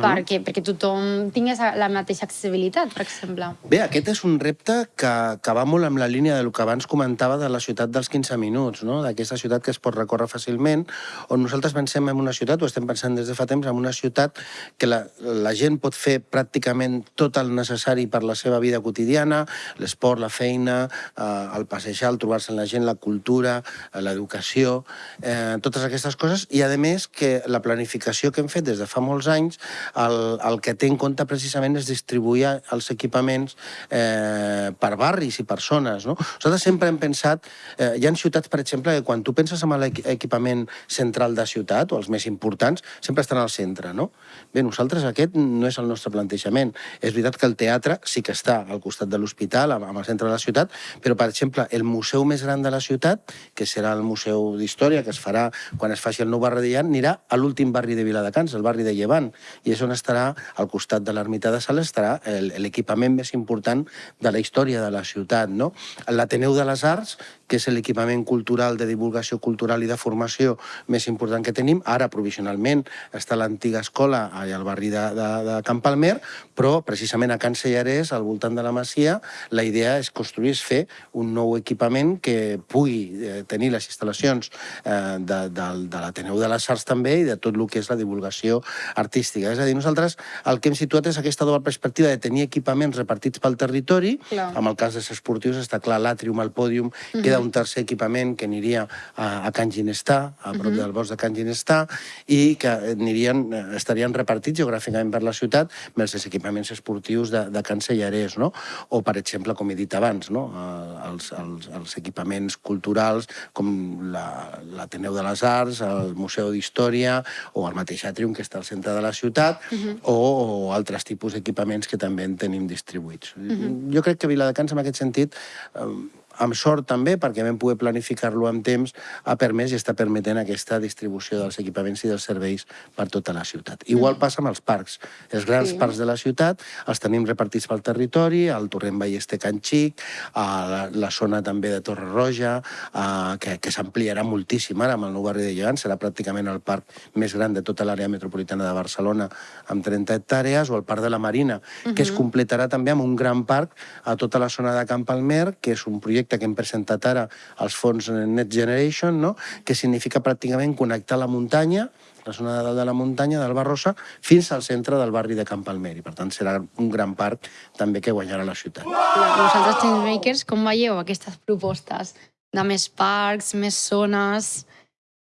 -huh. perquè, perquè tothom tingués la mateixa accessibilitat, per exemple. Bé, aquest és un repte que, que va molt amb la línia del que abans comentava de la ciutat dels 15 minuts, no? d'aquesta ciutat que es pot recórrer fàcilment, on nosaltres pensem en una ciutat, o estem pensant des de fa temps, en una ciutat que la, la gent pot fer pràcticament tot el necessari per la seva vida quotidiana, l'esport, la feina, eh, el passejar, el trobar-se amb la gent, la cultura, eh, l'educació, eh, totes aquestes coses, i a més que la planificació que hem fet des de fa molts anys el, el que té en compte precisament és distribuir els equipaments eh, per barris i per zones. No? Nosaltres sempre hem pensat, eh, hi ha ciutats, per exemple, que quan tu penses en l'equipament central de ciutat, o els més importants, sempre estan al centre. No? Bé, nosaltres aquest no és el nostre plantejament. És veritat que el teatre sí que està al costat de l'hospital, amb el centre de la ciutat, però, per exemple, el museu més gran de la ciutat, que serà el Museu d'Història, que es farà quan es faci el nou barri de Llevant, anirà a l'últim barri de Viladecans, el barri de Llevant, i és on estarà, al costat de l'ermita de Sales, estarà l'equipament més important de la història de la ciutat. No? L'Ateneu de les Arts, que és l'equipament cultural de divulgació cultural i de formació més important que tenim. Ara, provisionalment, està l'antiga escola al barri de, de, de Camp Palmer, però precisament a Can Sellarès, al voltant de la Masia, la idea és construir, és fer un nou equipament que pugui eh, tenir les instal·lacions eh, de, de, de l'Ateneu de les Arts també i de tot el que és la divulgació artística. És a dir, nosaltres el que hem situat és aquesta doble perspectiva de tenir equipaments repartits pel territori, clar. amb el cas dels esportius està clar l'àtrium, el pòdium, uh -huh. queda un tercer equipament que aniria a, a Can Ginestà, a prop uh -huh. del bosc de Can Ginestà, i que anirien, eh, estarien repartits geogràficament per la ciutat amb els equipaments esportius de, de Can Sellarès, no? O, per exemple, com he dit abans, no? Eh, els, els, els equipaments culturals com l'Ateneu la, de les Arts, el Museu d'Història o el mateix Àtrium, que està al centre de la ciutat, uh -huh. o, o altres tipus d'equipaments que també en tenim distribuïts. Uh -huh. Jo crec que Viladecans, en aquest sentit, eh, amb sort també, perquè vam poder planificar-lo amb temps, ha permès i està permetent aquesta distribució dels equipaments i dels serveis per tota la ciutat. Igual mm. passa amb els parcs. Els grans sí. parcs de la ciutat els tenim repartits pel territori, al Torrent Ballester Can Xic, a la, la zona també de Torre Roja, a, que, que s'ampliarà moltíssim ara amb el nou barri de Llevant, serà pràcticament el parc més gran de tota l'àrea metropolitana de Barcelona, amb 30 hectàrees, o el Parc de la Marina, uh -huh. que es completarà també amb un gran parc a tota la zona de Camp Palmer, que és un projecte projecte que hem presentat ara als fons Net Generation, no? que significa pràcticament connectar la muntanya la zona de dalt de la muntanya, del Barrosa, fins al centre del barri de Camp Palmer. I, per tant, serà un gran parc també que guanyarà la ciutat. Vosaltres, Changemakers, com veieu aquestes propostes de més parcs, més zones?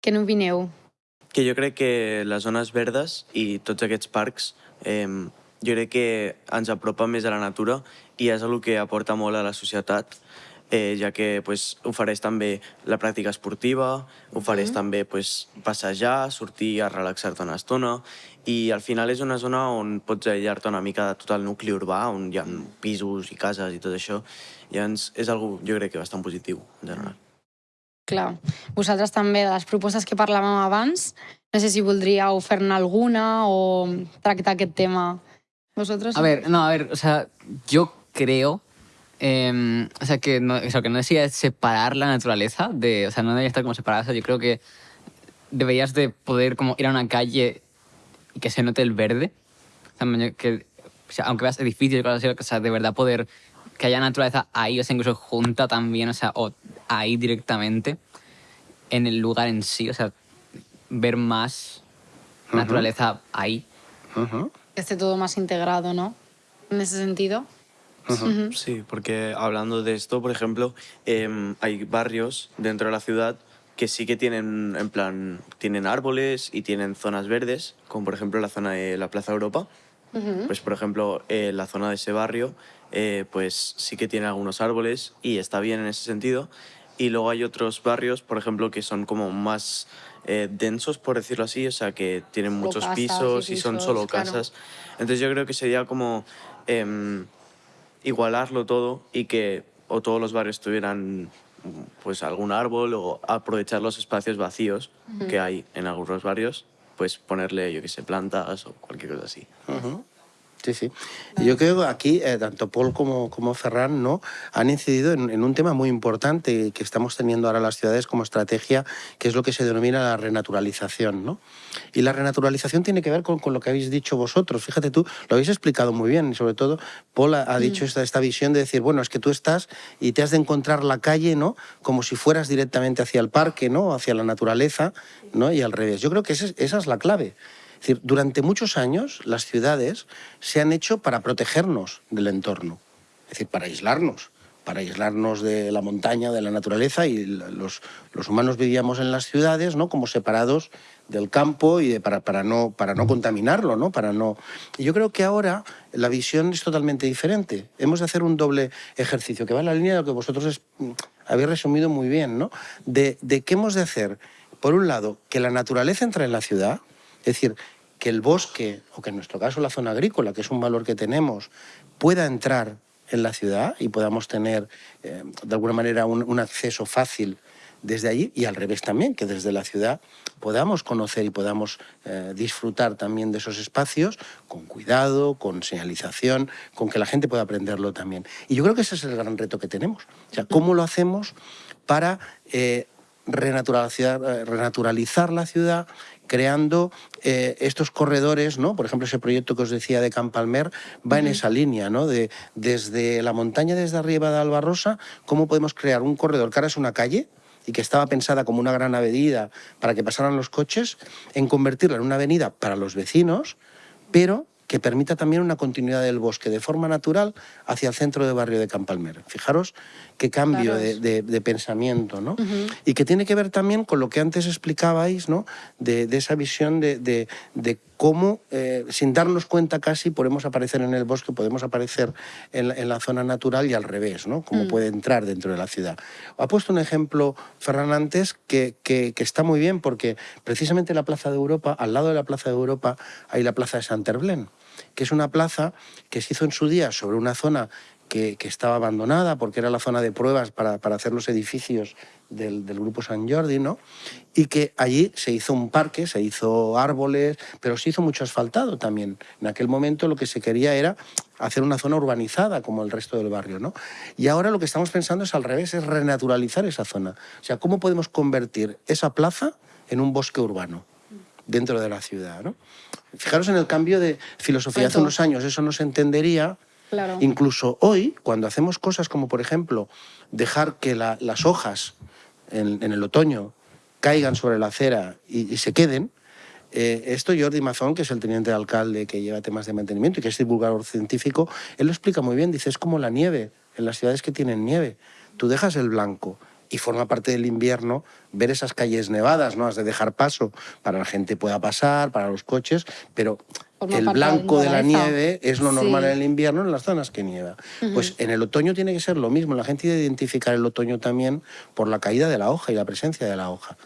Què n'opineu? Que jo crec que les zones verdes i tots aquests parcs eh, jo crec que ens apropa més a la natura i és el que aporta molt a la societat eh, ja que pues, ofereix també la pràctica esportiva, ofereix mm. també pues, passejar, sortir a relaxar-te una estona i al final és una zona on pots aïllar-te una mica de tot el nucli urbà, on hi ha pisos i cases i tot això. I llavors és algo, jo crec que bastant positiu, en general. Clar. Vosaltres també, de les propostes que parlàvem abans, no sé si voldríeu fer-ne alguna o tractar aquest tema vosotros. A ver, no, a ver, o sea, yo creo Eh, o sea, que no, eso, que no decía separar la naturaleza, de, o sea, no debería estar como separada. O sea, yo creo que deberías de poder como ir a una calle y que se note el verde. O sea, que, o sea, aunque veas edificios y cosas así, o sea, de verdad poder que haya naturaleza ahí, o sea, incluso junta también, o sea, o ahí directamente, en el lugar en sí, o sea, ver más uh -huh. naturaleza ahí. Uh -huh. Que esté todo más integrado, ¿no? En ese sentido. Sí, porque hablando de esto, por ejemplo, eh, hay barrios dentro de la ciudad que sí que tienen, en plan, tienen árboles y tienen zonas verdes, como por ejemplo la zona de la Plaza Europa. Pues por ejemplo, eh, la zona de ese barrio, eh, pues sí que tiene algunos árboles y está bien en ese sentido. Y luego hay otros barrios, por ejemplo, que son como más eh, densos, por decirlo así, o sea, que tienen muchos pisos, y, son solo casas. Entonces yo creo que sería como em, igualarlo todo y que o todos los barrios tuvieran pues algún árbol o aprovechar los espacios vacíos que hay en algunos barrios pues ponerle, yo qué sé, plantas o cualquier cosa así. Sí, sí. Y Yo creo que aquí eh, tanto Paul como, como Ferran ¿no? han incidido en, en un tema muy importante que estamos teniendo ahora las ciudades como estrategia, que es lo que se denomina la renaturalización. ¿no? Y la renaturalización tiene que ver con, con lo que habéis dicho vosotros. Fíjate tú, lo habéis explicado muy bien y sobre todo Paul ha, ha dicho esta, esta visión de decir, bueno, es que tú estás y te has de encontrar la calle ¿no? como si fueras directamente hacia el parque, ¿no? hacia la naturaleza ¿no? y al revés. Yo creo que esa es- esa es la clave. Durante muchos años las ciudades se han hecho para protegernos del entorno, es decir, para aislarnos, para aislarnos de la montaña, de la naturaleza y los, los humanos vivíamos en las ciudades, ¿no? Como separados del campo y de- para, para, no, para no contaminarlo, ¿no? Para no... Y yo creo que ahora la visión es totalmente diferente. Hemos de hacer un doble ejercicio que va en la línea de lo que vosotros es- habéis resumido muy bien, ¿no? De, de qué hemos de hacer, por un lado, que la naturaleza entre en la ciudad, es decir, que el bosque, o que en nuestro caso la zona agrícola, que es un valor que tenemos, pueda entrar en la ciudad y podamos tener, eh, de alguna manera, un, acceso fácil desde allí y al revés también, que desde la ciudad podamos conocer y podamos eh, disfrutar también de esos espacios con cuidado, con señalización, con que la gente pueda aprenderlo también. Y yo creo que ese es el gran reto que tenemos. O sea, ¿cómo lo hacemos para eh, renaturalizar la ciudad, creando eh, estos corredores, ¿no? Por ejemplo, ese proyecto que os decía de Campalmer va en esa línea, ¿no? De, desde la montaña, desde arriba de Albarrosa, cómo podemos crear un corredor que ahora es una calle y que estaba pensada como una gran avenida para que pasaran los coches, en convertirla en una avenida para los vecinos, pero que permita también una continuidad del bosque de forma natural hacia el centro de barrio de Campalmer. Fijaros qué cambio Claro. de, de- de pensamiento, ¿no? Y que tiene que ver también con lo que antes explicabais, ¿no? De, de esa visión de, cómo, eh, sin darnos cuenta casi, podemos aparecer en el bosque, podemos aparecer en la, en la zona natural y al revés, ¿no? Cómo puede entrar dentro de la ciudad. Ha puesto un ejemplo, Ferran, antes, que, que- que está muy bien, porque precisamente la Plaza de Europa, al lado de la Plaza de Europa, hay la Plaza de Saint-Herblain, que es una plaza que se hizo en su día sobre una zona que, que estaba abandonada porque era la zona de pruebas para, para hacer los edificios del, del Grupo San Jordi, ¿no? Y que allí se hizo un parque, se hizo árboles, pero se hizo mucho asfaltado también. En aquel momento lo que se quería era hacer una zona urbanizada como el resto del barrio, ¿no? Y ahora lo que estamos pensando es al revés, es renaturalizar esa zona. O sea, ¿cómo podemos convertir esa plaza en un bosque urbano? dentro de la ciudad. ¿no? Fijaros en el cambio de filosofía. Hace unos años eso no se entendería. Incluso hoy, cuando hacemos cosas como, por ejemplo, dejar que la- las hojas en, el otoño caigan sobre la acera y, y se queden, eh, esto Jordi Mazón, que es el teniente de alcalde que lleva temas de mantenimiento y que es divulgador científico, él lo explica muy bien. Dice, es como la nieve en las ciudades que tienen nieve. Tú dejas el blanco y forma parte del invierno ver esas calles nevadas, ¿no? Has de dejar paso para la gente pueda pasar, para los coches, pero Forma el blanco de la nieve es lo Sí. normal en el invierno en las zonas que nieva. Pues en el otoño tiene que ser lo mismo. La gente tiene que identificar el otoño también por la caída de la hoja y la presencia de la hoja.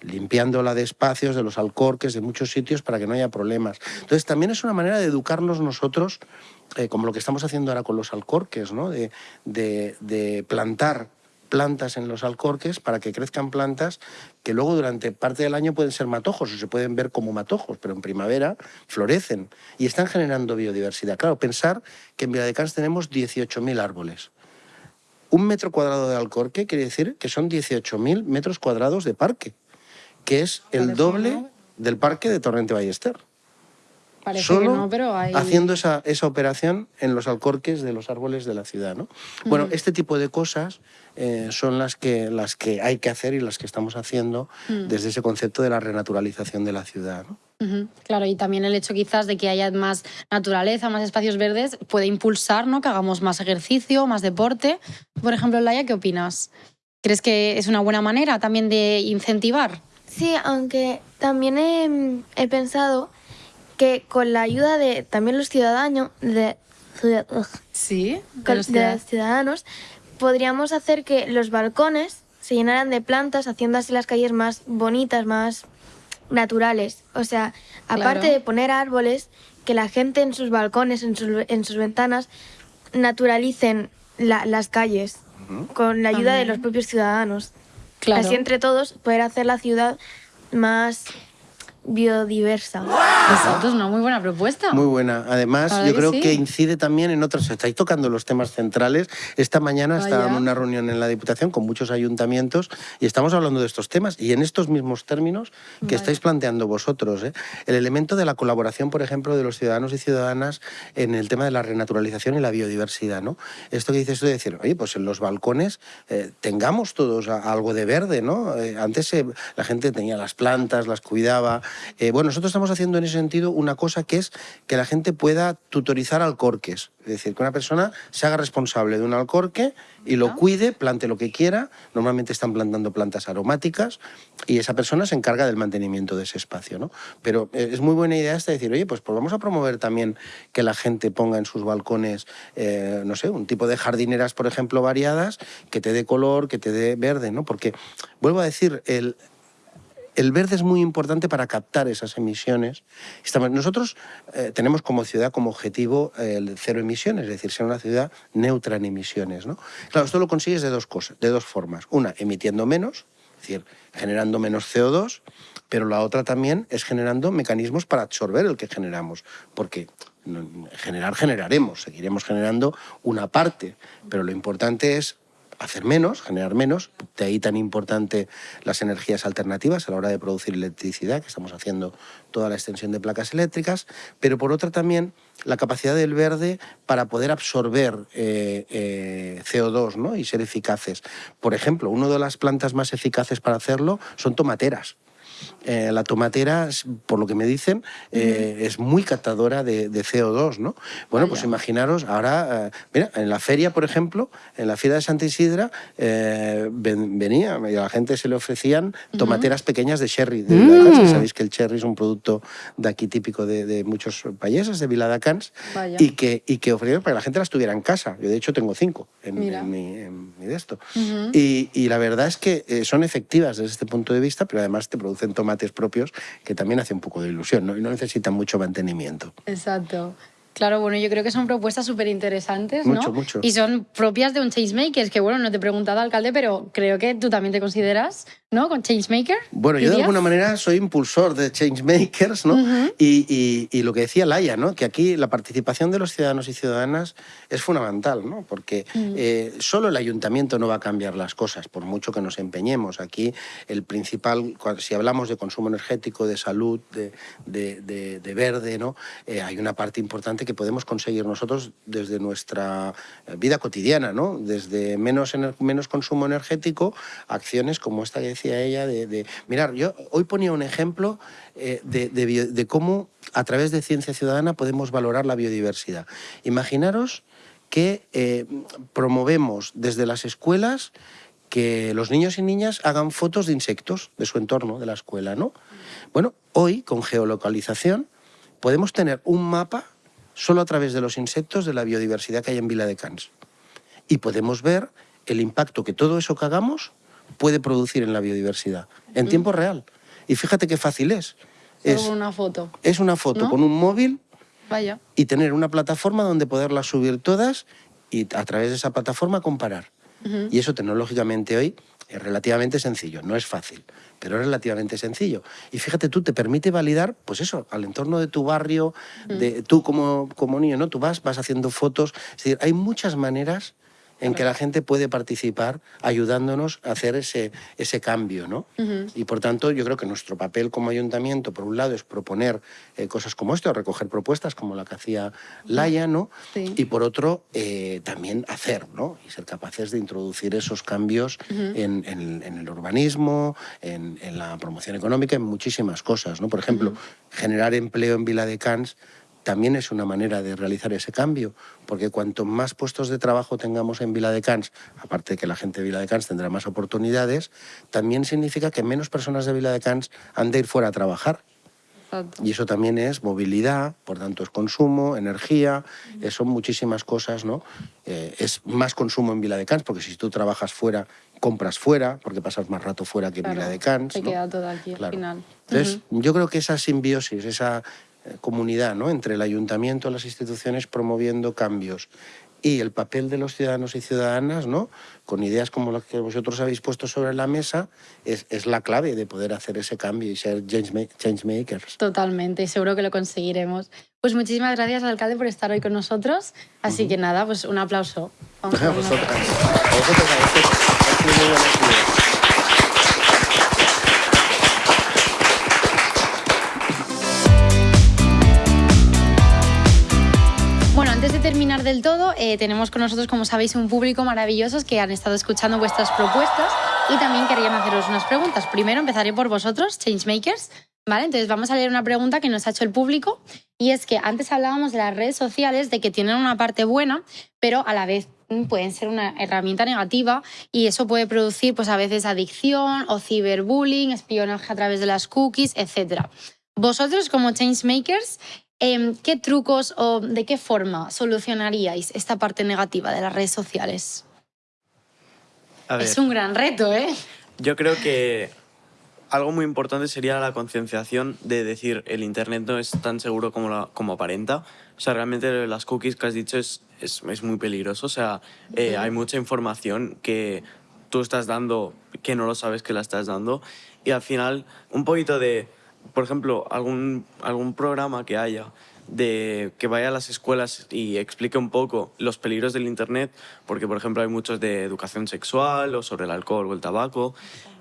Limpiándola de espacios, de los alcorques, de muchos sitios para que no haya problemas. Entonces también es una manera de educarnos nosotros, eh, como lo que estamos haciendo ahora con los alcorques, ¿no? de, de- de plantar plantas en los alcorques para que crezcan plantas que luego durante parte del año pueden ser matojos o se pueden ver como matojos, pero en primavera florecen y están generando biodiversidad. Claro, pensar que en Viladecans tenemos 18.000 árboles. Un metro cuadrado de alcorque quiere decir que son 18.000 metros cuadrados de parque, que es el doble del parque de Torrente Ballester. Parece Solo que no, pero hay... haciendo esa, esa operación en los alcorques de los árboles de la ciudad. ¿no? Bueno, este tipo de cosas eh, son las que, las que hay que hacer y las que estamos haciendo desde ese concepto de la renaturalización de la ciudad. ¿no? Claro, y también el hecho quizás de que haya más naturaleza, más espacios verdes, puede impulsar ¿no? que hagamos más ejercicio, más deporte. Por ejemplo, Laia, ¿qué opinas? ¿Crees que es una buena manera también de incentivar? Sí, aunque también he, he pensado que con la ayuda de también los ciudadanos, de, Sí, de los ciudadanos, podríamos hacer que los balcones se llenaran de plantas, haciendo así las calles más bonitas, más naturales. O sea, aparte Claro. de poner árboles, que la gente en sus balcones, en sus, en sus ventanas, naturalicen la- las calles con la ayuda de los propios ciudadanos. Claro. Así entre todos poder hacer la ciudad más biodiversa. Exacto, es una muy buena propuesta. Muy buena. Además, yo verdad creo que que, sí. incide también en otros. Estáis tocando los temas centrales. Esta mañana Vaya. estaba en una reunión en la Diputación con muchos ayuntamientos y estamos hablando de estos temas y en estos mismos términos que Vale. estáis planteando vosotros. ¿eh? El elemento de la colaboración, por ejemplo, de los ciudadanos y ciudadanas en el tema de la renaturalización y la biodiversidad. ¿no? Esto que dices tú de decir, oye, pues en los balcones eh, tengamos todos algo de verde. ¿no? Eh, antes eh, la gente tenía las plantas, las cuidaba. Eh, bueno, nosotros estamos haciendo en ese sentido una cosa que es que la gente pueda tutorizar alcorques. Es decir, que una persona se haga responsable de un alcorque y lo cuide, plante lo que quiera. Normalmente están plantando plantas aromáticas y esa persona se encarga del mantenimiento de ese espacio. ¿no? Pero eh, es muy buena idea esta de decir, oye, pues, pues vamos a promover también que la gente ponga en sus balcones, eh, no sé, un tipo de jardineras, por ejemplo, variadas, que te dé color, que te dé verde, ¿no? Porque, vuelvo a decir, el, el verde es muy importante para captar esas emisiones. Estamos- nosotros eh, tenemos como ciudad como objetivo eh, el cero emisiones, es decir, ser una ciudad neutra en emisiones. ¿no? Claro, esto lo consigues de dos cosas, de dos formas. Una, emitiendo menos, es decir, generando menos CO2, pero la otra también es generando mecanismos para absorber el que generamos, porque generar generaremos, seguiremos generando una parte, pero lo importante es hacer menos, generar menos, de ahí tan importante las energías alternativas a la hora de producir electricidad, que estamos haciendo toda la extensión de placas eléctricas, pero por otra también la capacidad del verde para poder absorber eh, eh, CO2 ¿no? y ser eficaces. Por ejemplo, una de las plantas más eficaces para hacerlo son tomateras. Eh, la tomatera, por lo que me dicen, eh, es muy captadora de, de CO2, ¿no? Bueno, pues Vaya. imaginaros, ahora, eh, mira, en la feria, por ejemplo, en la feria de Santa Isidra, eh, ven- venía a la gente se le ofrecían tomateras pequeñas de sherry. De que sabéis que el cherry es un producto de aquí típico de, de muchos países, de Viladecans, y que, y que ofrecieron para que la gente las tuviera en casa. Yo, de hecho, tengo cinco en, en mi, en mi de esto. y, y la verdad es que eh, son efectivas desde este punto de vista, pero además te producen tomates propios que también hace un poco de ilusión ¿no? y no necesitan mucho mantenimiento. Exacto. Claro, bueno, yo creo que son propuestas súper interesantes, ¿no? Mucho, mucho. Y son propias de un changemaker, que bueno, no te he preguntado, alcalde, pero creo que tú también te consideras, ¿no? Con changemaker. Bueno, yo de alguna manera soy impulsor de changemakers, ¿no? y, y- y lo que decía Laia, ¿no? Que aquí la participación de los ciudadanos y ciudadanas es fundamental, ¿no? Porque eh, solo el ayuntamiento no va a cambiar las cosas, por mucho que nos empeñemos. Aquí el principal, si hablamos de consumo energético, de salud, de, de- de- de verde, ¿no? Eh, hay una parte importante que podemos conseguir nosotros desde nuestra eh, vida cotidiana, ¿no? Desde menos, menos consumo energético, acciones como esta que decía ella, de, mirar, yo hoy ponía un ejemplo eh, de cómo a través de ciencia ciudadana podemos valorar la biodiversidad. Imaginaros que eh, promovemos desde las escuelas que los niños y niñas hagan fotos de insectos de su entorno, de la escuela, ¿no? Bueno, hoy con geolocalización podemos tener un mapa solo a través de los insectos de la biodiversidad que hay en Vila de Cans. Y podemos ver el impacto que todo eso que hagamos puede producir en la biodiversidad, en tiempo real. Y fíjate qué fácil es. Solo Es, una foto. es una foto ¿No? con un móvil Vaya. y tener una plataforma donde poderlas subir todas y a través de esa plataforma comparar. Y eso tecnológicamente hoy es relativamente sencillo, no es fácil, pero es relativamente sencillo. Y fíjate, tú te permite validar, pues eso, al entorno de tu barrio, de tú como, como niño, ¿no? Tú vas, vas haciendo fotos. Es decir, hay muchas maneras en que la gente puede participar ayudándonos a hacer ese, ese cambio, ¿no? Y por tanto, yo creo que nuestro papel como ayuntamiento, por un lado, es proponer eh, cosas como esto, recoger propuestas como la que hacía Laia, ¿no? Sí. Y por otro, eh, también hacer, ¿no? Y ser capaces de introducir esos cambios en, en- en el urbanismo, en, en la promoción económica, en muchísimas cosas, ¿no? Por ejemplo, generar empleo en Vila de Cans también es una manera de realizar ese cambio, porque cuanto más puestos de trabajo tengamos en Vila de Cans, aparte de que la gente de Vila de Cans tendrá más oportunidades, también significa que menos personas de Vila de Cans han de ir fuera a trabajar. Exacto. Y eso también es movilidad, por tanto es consumo, energía, eh, son muchísimas cosas, ¿no? Eh, es más consumo en Vila de Cans, porque si tú trabajas fuera, compras fuera, porque pasas más rato fuera que en Claro, Vila de Cans. te ¿no? queda todo aquí al final. Entonces, yo creo que esa simbiosis, esa comunidad ¿no? entre el ayuntamiento y las instituciones promoviendo cambios y el papel de los ciudadanos y ciudadanas, ¿no? con ideas como las que vosotros habéis puesto sobre la mesa, es, es la clave de poder hacer ese cambio y ser change, ma- change makers. Totalmente, y seguro que lo conseguiremos. Pues muchísimas gracias, alcalde, por estar hoy con nosotros. Así que nada, pues un aplauso. Vamos A del todo, eh, tenemos con nosotros, como sabéis, un público maravilloso que han estado escuchando vuestras propuestas y también querían haceros unas preguntas. Primero empezaré por vosotros, Changemakers. ¿Vale? Entonces vamos a leer una pregunta que nos ha hecho el público y es que antes hablábamos de las redes sociales, de que tienen una parte buena, pero a la vez mm, pueden ser una herramienta negativa y eso puede producir pues a veces adicción o ciberbullying, espionaje a través de las cookies, etc. Vosotros como changemakers, em, ¿qué trucos o de qué forma solucionaríais esta parte negativa de las redes sociales? A ver, Es un gran reto, ¿eh? yo creo que algo muy importante sería la concienciación de decir el Internet no es tan seguro como, la- como aparenta. O sea, realmente las cookies que has dicho es, es, es muy peligroso. O sea, eh, hay mucha información que tú estás dando que no lo sabes que la estás dando. Y al final, un poquito de, por ejemplo, algún, algún programa que haya de que vaya a las escuelas y explique un poco los peligros del Internet, porque por ejemplo hay muchos de educación sexual o sobre el alcohol o el tabaco.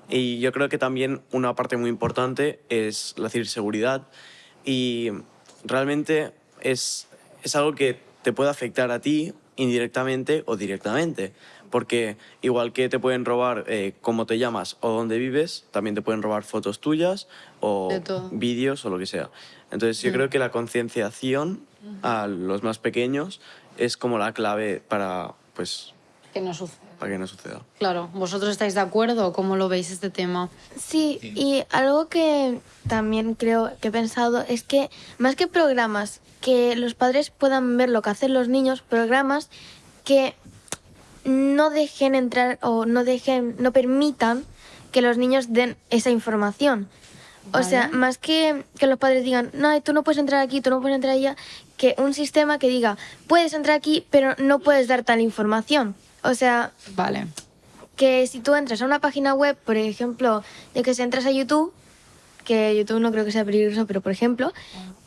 Y yo creo que también una parte muy importante es la ciberseguridad y realmente es, es algo que te puede afectar a ti indirectamente o directamente. Porque igual que te pueden robar eh, cómo te llamas o dónde vives, también te pueden robar fotos tuyas o vídeos o lo que sea. Entonces yo creo que la concienciación a los más pequeños es como la clave para, pues, Que no sucede. para que no suceda. Claro, ¿vosotros estáis de acuerdo o cómo lo veis este tema? Sí, y algo que también creo que he pensado es que más que programas que los padres puedan ver lo que hacen los niños, programas que no dejen entrar o no dejen, no permitan que los niños den esa información. O sea, más que que los padres digan, no, tú no puedes entrar aquí, tú no puedes entrar allá, que un sistema que diga, puedes entrar aquí, pero no puedes dar tal información. O sea, Vale. que si tú entras a una página web, por ejemplo, de que si entras a YouTube, que YouTube no creo que sea peligroso, pero por ejemplo,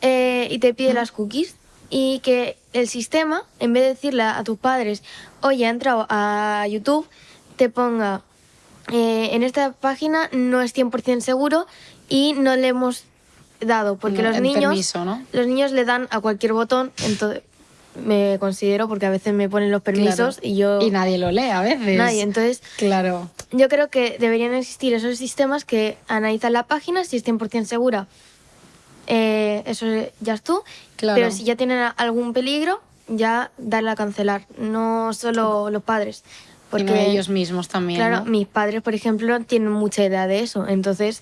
eh, y te pide las cookies, y que el sistema, en vez de decirle a tus padres, oye, he entrado a YouTube, te ponga, eh, en esta página no es 100% seguro y no le hemos dado, porque No, los niños... permiso, ¿no? Los niños le dan a cualquier botón, entonces me considero porque a veces me ponen los permisos Claro. y yo... Y nadie lo lee a veces. Nadie, entonces Claro. yo creo que deberían existir esos sistemas que analizan la página si es 100% segura. Eh, eso ya es tú. Claro. Pero si ya tienen algún peligro, ya darle a cancelar. No solo los padres. Porque Porque ellos mismos también. Claro, ¿no? mis padres, por ejemplo, tienen mucha idea de eso. Entonces,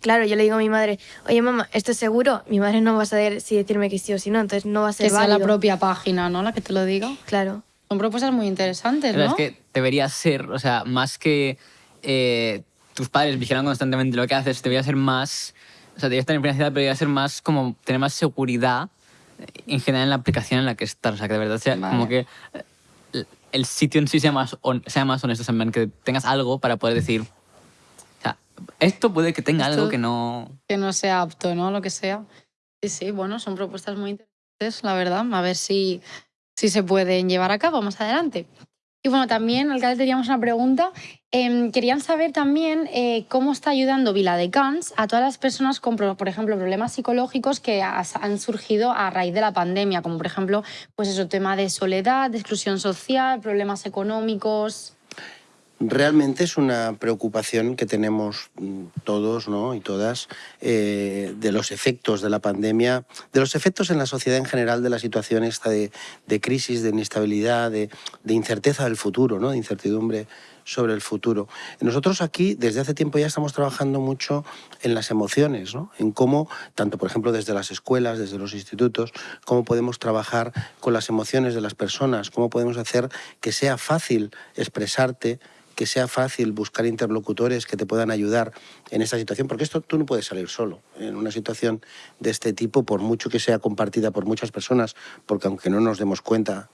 claro, yo le digo a mi madre, oye mamá, ¿esto es seguro? Mi madre no va a saber si decirme que sí o si no, entonces no va a ser Que sea la válido. propia página, ¿no? La que te lo diga. Claro. Son propuestas muy interesantes, Pero ¿no? es que debería ser, o sea, más que eh, tus padres vigilan constantemente lo que haces, debería ser más, o sea, deberías tener privacidad, pero debería ser más como tener más seguridad en general en la aplicación en la que estás. O sea, que de verdad sea Vale. como que eh, el sitio en sí sea más, hon- sea más honesto, en que tengas algo para poder decir, o sea, esto puede que tenga Esto- algo que no... Que no sea apto, ¿no? Lo que sea. Sí, sí, bueno, son propuestas muy interesantes, la verdad. A ver si, si se pueden llevar a cabo más adelante. Y bueno, también, alcalde, teníamos una pregunta. Em, querían saber también eh, cómo está ayudando Viladecans a todas las personas con, por ejemplo, problemas psicológicos que han surgido a raíz de la pandemia, como por ejemplo, pues eso, tema de soledad, de exclusión social, problemas económicos. Realmente es una preocupación que tenemos mm, todos ¿no? y todas eh, de los efectos de la pandemia, de los efectos en la sociedad en general de la situación esta de, crisis, de inestabilidad, de, de incerteza del futuro, ¿no? de incertidumbre sobre el futuro. Nosotros aquí desde hace tiempo ya estamos trabajando mucho en las emociones, ¿no? en cómo, tanto por ejemplo desde las escuelas, desde los institutos, cómo podemos trabajar con las emociones de las personas, cómo podemos hacer que sea fácil expresarte, que sea fácil buscar interlocutores que te puedan ayudar en esta situación, porque esto tú no puedes salir solo en una situación de este tipo, por mucho que sea compartida por muchas personas, porque aunque no nos demos cuenta,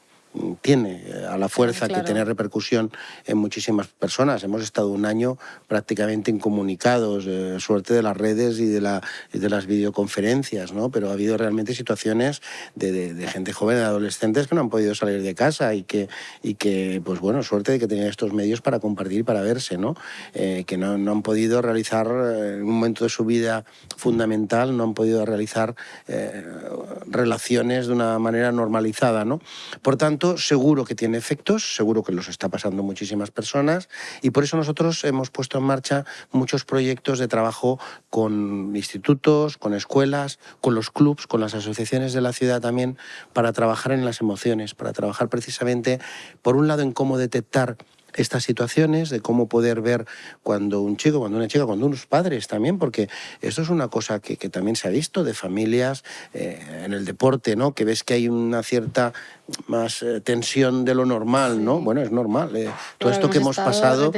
tiene eh, a la fuerza claro. que tiene repercusión en muchísimas personas. Hemos estado un año prácticamente incomunicados, eh, suerte de las redes y de, la, de las videoconferencias, ¿no? pero ha habido realmente situaciones de, de- de gente joven, de adolescentes que no han podido salir de casa y que, y que pues bueno, suerte de que tenían estos medios para compartir para verse, ¿no? Eh, que no, no han podido realizar eh, en un momento de su vida fundamental, no han podido realizar eh, relaciones de una manera normalizada, ¿no? Por tanto, seguro que tiene efectos, seguro que los está pasando muchísimas personas y por eso nosotros hemos puesto en marcha muchos proyectos de trabajo con institutos, con escuelas, con los clubs, con las asociaciones de la ciudad también, para trabajar en las emociones, para trabajar precisamente, por un lado, en cómo detectar estas situaciones, de cómo poder ver cuando un chico, cuando una chica, cuando unos padres también, porque esto es una cosa que, que también se ha visto de familias eh, en el deporte, ¿no? Que ves que hay una cierta más eh, tensión de lo normal, ¿no? Bueno, es normal. eh, todo esto que hemos pasado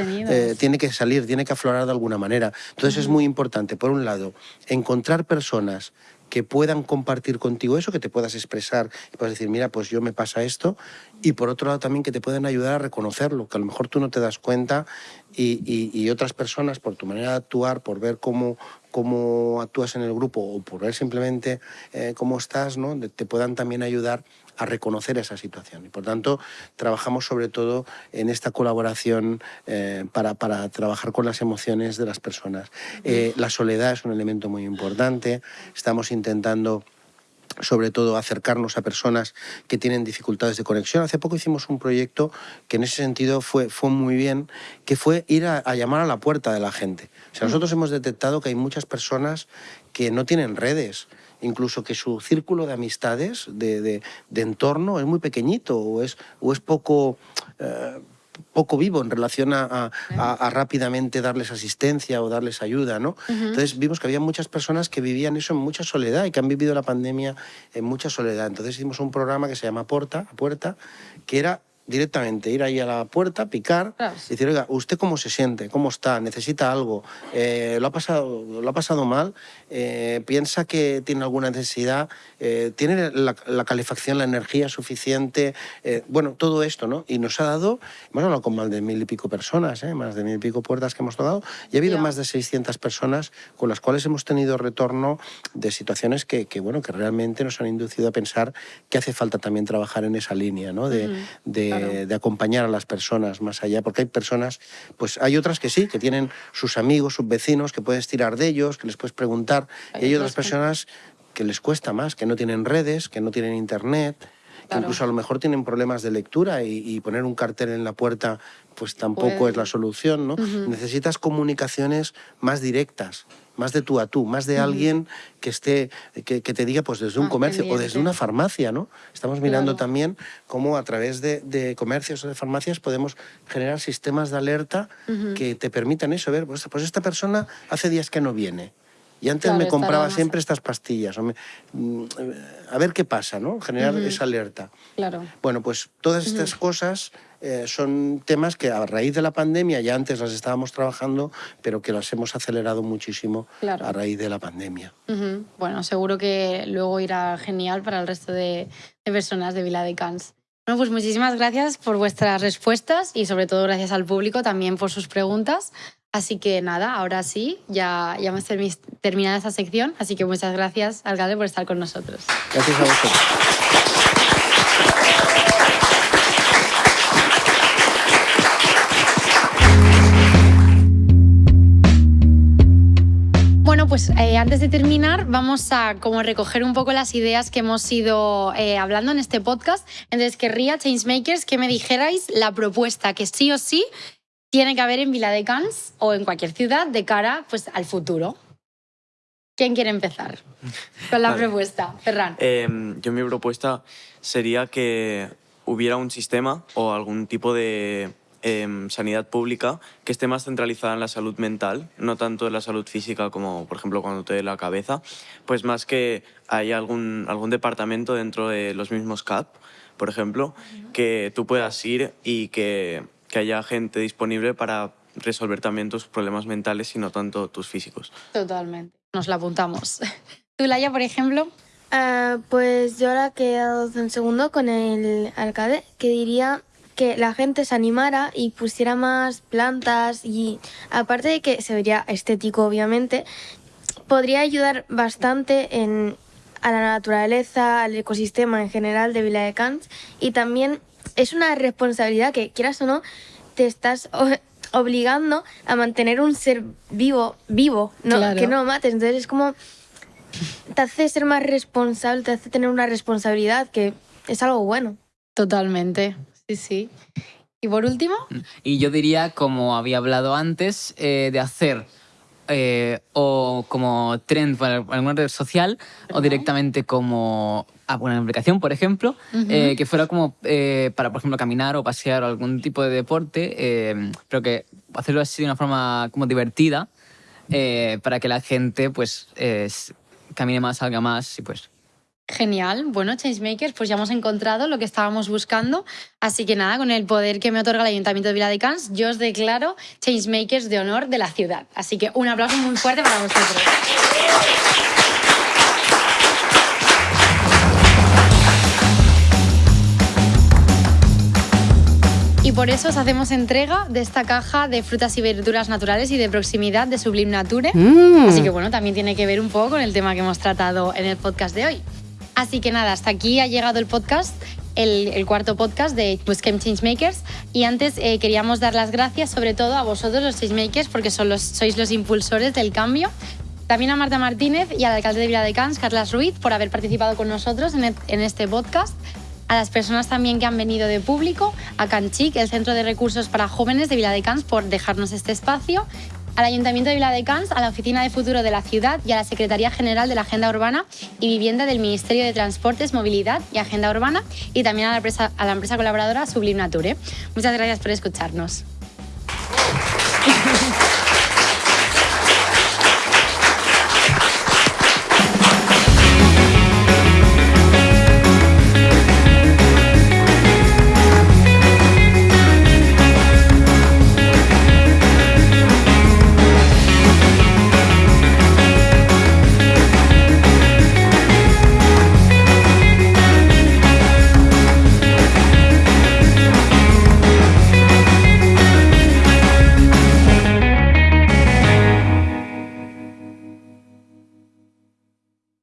tiene que salir, tiene que aflorar de alguna manera. Entonces es muy importante, por un lado, encontrar personas que puedan compartir contigo eso, que te puedas expresar y puedas decir, mira, pues yo me pasa esto, y por otro lado también que te puedan ayudar a reconocerlo, que a lo mejor tú no te das cuenta y, y- otras personas, por tu manera de actuar, por ver cómo, cómo actúas en el grupo o por ver simplemente eh, cómo estás, ¿no? Te puedan también ayudar a reconocer esa situación. Y por tanto, trabajamos sobre todo en esta colaboración eh, para, para trabajar con las emociones de las personas. Eh, la soledad es un elemento muy importante. Estamos intentando sobre todo acercarnos a personas que tienen dificultades de conexión. Hace poco hicimos un proyecto que en ese sentido fue, fue muy bien, que fue ir a, a llamar a la puerta de la gente. O sea, nosotros hemos detectado que hay muchas personas que no tienen redes, incluso que su círculo de amistades, de, de- de entorno, es muy pequeñito o es, o es poco... eh, poco vivo en relación a, a- a- a rápidamente darles asistencia o darles ayuda, ¿no? Entonces vimos que había muchas personas que vivían eso en mucha soledad y que han vivido la pandemia en mucha soledad. Entonces hicimos un programa que se llama Porta, a Puerta, que era directamente ir ahí a la puerta, picar, Claro. y decir, oiga, ¿usted cómo se siente? ¿Cómo está? ¿Necesita algo? Eh, ¿lo, ha pasado, ¿Lo ha pasado mal? Eh, ¿Piensa que tiene alguna necesidad? Eh, ¿Tiene la, la calefacción, la energía suficiente? Eh, bueno, todo esto, ¿no? Y nos ha dado, hemos hablado con más de mil y pico personas, ¿eh? más de mil y pico puertas que hemos tocado, y ha habido Ya. más de 600 personas con las cuales hemos tenido retorno de situaciones que, que, bueno, que realmente nos han inducido a pensar que hace falta también trabajar en esa línea, ¿no? De, de, claro. de acompañar a las personas más allá, porque hay personas, pues hay otras que sí, que tienen sus amigos, sus vecinos, que puedes tirar de ellos, que les puedes preguntar, y hay otras personas que les cuesta más, que no tienen redes, que no tienen internet, Claro. incluso a lo mejor tienen problemas de lectura y, y poner un cartel en la puerta pues tampoco Puede- es la solución, ¿no? Necesitas comunicaciones más directas, más de tú a tú, más de alguien que esté, que, que te diga pues desde un comercio o desde una farmacia, ¿no? Estamos mirando Claro. también cómo a través de, de comercios o de farmacias podemos generar sistemas de alerta que te permitan eso, ver, pues, pues esta persona hace días que no viene. Y antes Claro, me compraba siempre estas pastillas. o me- mm, a ver qué pasa, ¿no? Generar esa alerta. Claro. Bueno, pues todas estas cosas eh, son temas que a raíz de la pandemia ya antes las estábamos trabajando, pero que las hemos acelerado muchísimo Claro. a raíz de la pandemia. Bueno, seguro que luego irá genial para el resto de, de personas de Viladecans. Bueno, pues muchísimas gracias por vuestras respuestas y sobre todo gracias al público también por sus preguntas. Así que nada, ahora sí, ya, ya hemos termi- terminado esta sección, así que muchas gracias, alcalde, por estar con nosotros. Gracias a vosotros. Pues eh, antes de terminar, vamos a como recoger un poco las ideas que hemos ido eh, hablando en este podcast. Entonces, querría, Changemakers, que me dijerais la propuesta que sí o sí tiene que haber en Viladecans o en cualquier ciudad de cara pues, al futuro. ¿Quién quiere empezar con la Vale. propuesta? Ferran. Em, yo mi propuesta sería que hubiera un sistema o algún tipo de em, sanidad pública que esté más centralizada en la salud mental, no tanto en la salud física como, por ejemplo, cuando te duele la cabeza, pues más que haya algún, algún departamento dentro de los mismos CAP, por ejemplo, que tú puedas ir y que, que haya gente disponible para resolver también tus problemas mentales y no tanto tus físicos. Totalmente. Nos la apuntamos. ¿Tú, Laia, por ejemplo? Ah, pues yo ahora he quedado en segundo con el alcalde, que diría que la gente se animara y pusiera más plantas y aparte de que se vería estético obviamente, podría ayudar bastante en, a la naturaleza, al ecosistema en general de Viladecans y también es una responsabilidad que quieras o no te estás obligando a mantener un ser vivo, vivo, no, Claro. que no lo mates. Entonces es como te hace ser más responsable, te hace tener una responsabilidad que es algo bueno. Totalmente, sí, sí. Y por último, Y yo diría, como había hablado antes, eh, de hacer eh, o como trend para alguna red social o directamente como una aplicación, por ejemplo, eh, que fuera como para, por ejemplo, caminar o pasear o algún tipo de deporte, pero que hacerlo así de una forma como divertida para que la gente pues camine más, salga más y pues Genial. Bueno, Changemakers, pues ya hemos encontrado lo que estábamos buscando. Así que nada, con el poder que me otorga el Ayuntamiento de Viladecans, yo os declaro Changemakers de honor de la ciudad. Así que un aplauso muy fuerte para vosotros. Y por eso os hacemos entrega de esta caja de frutas y verduras naturales y de proximidad de Sublime Nature. Así que bueno, también tiene que ver un poco con el tema que hemos tratado en el podcast de hoy. Así que nada, hasta aquí ha llegado el podcast, el, cuarto podcast de Busquem Changemakers. Y antes eh, queríamos dar las gracias sobre todo a vosotros los Changemakers porque sois los impulsores del cambio. También a Marta Martínez y al alcalde de Viladecans, Carlas Ruiz, por haber participado con nosotros en, este podcast. A las personas también que han venido de público, a Canchic, el Centro de Recursos para Jóvenes de Viladecans, por dejarnos este espacio, al Ayuntamiento de Viladecans, a la Oficina de Futuro de la Ciudad y a la Secretaría General de la Agenda Urbana y Vivienda del Ministerio de Transportes, Movilidad y Agenda Urbana y también a la empresa, colaboradora Sublime Nature. Muchas gracias por escucharnos.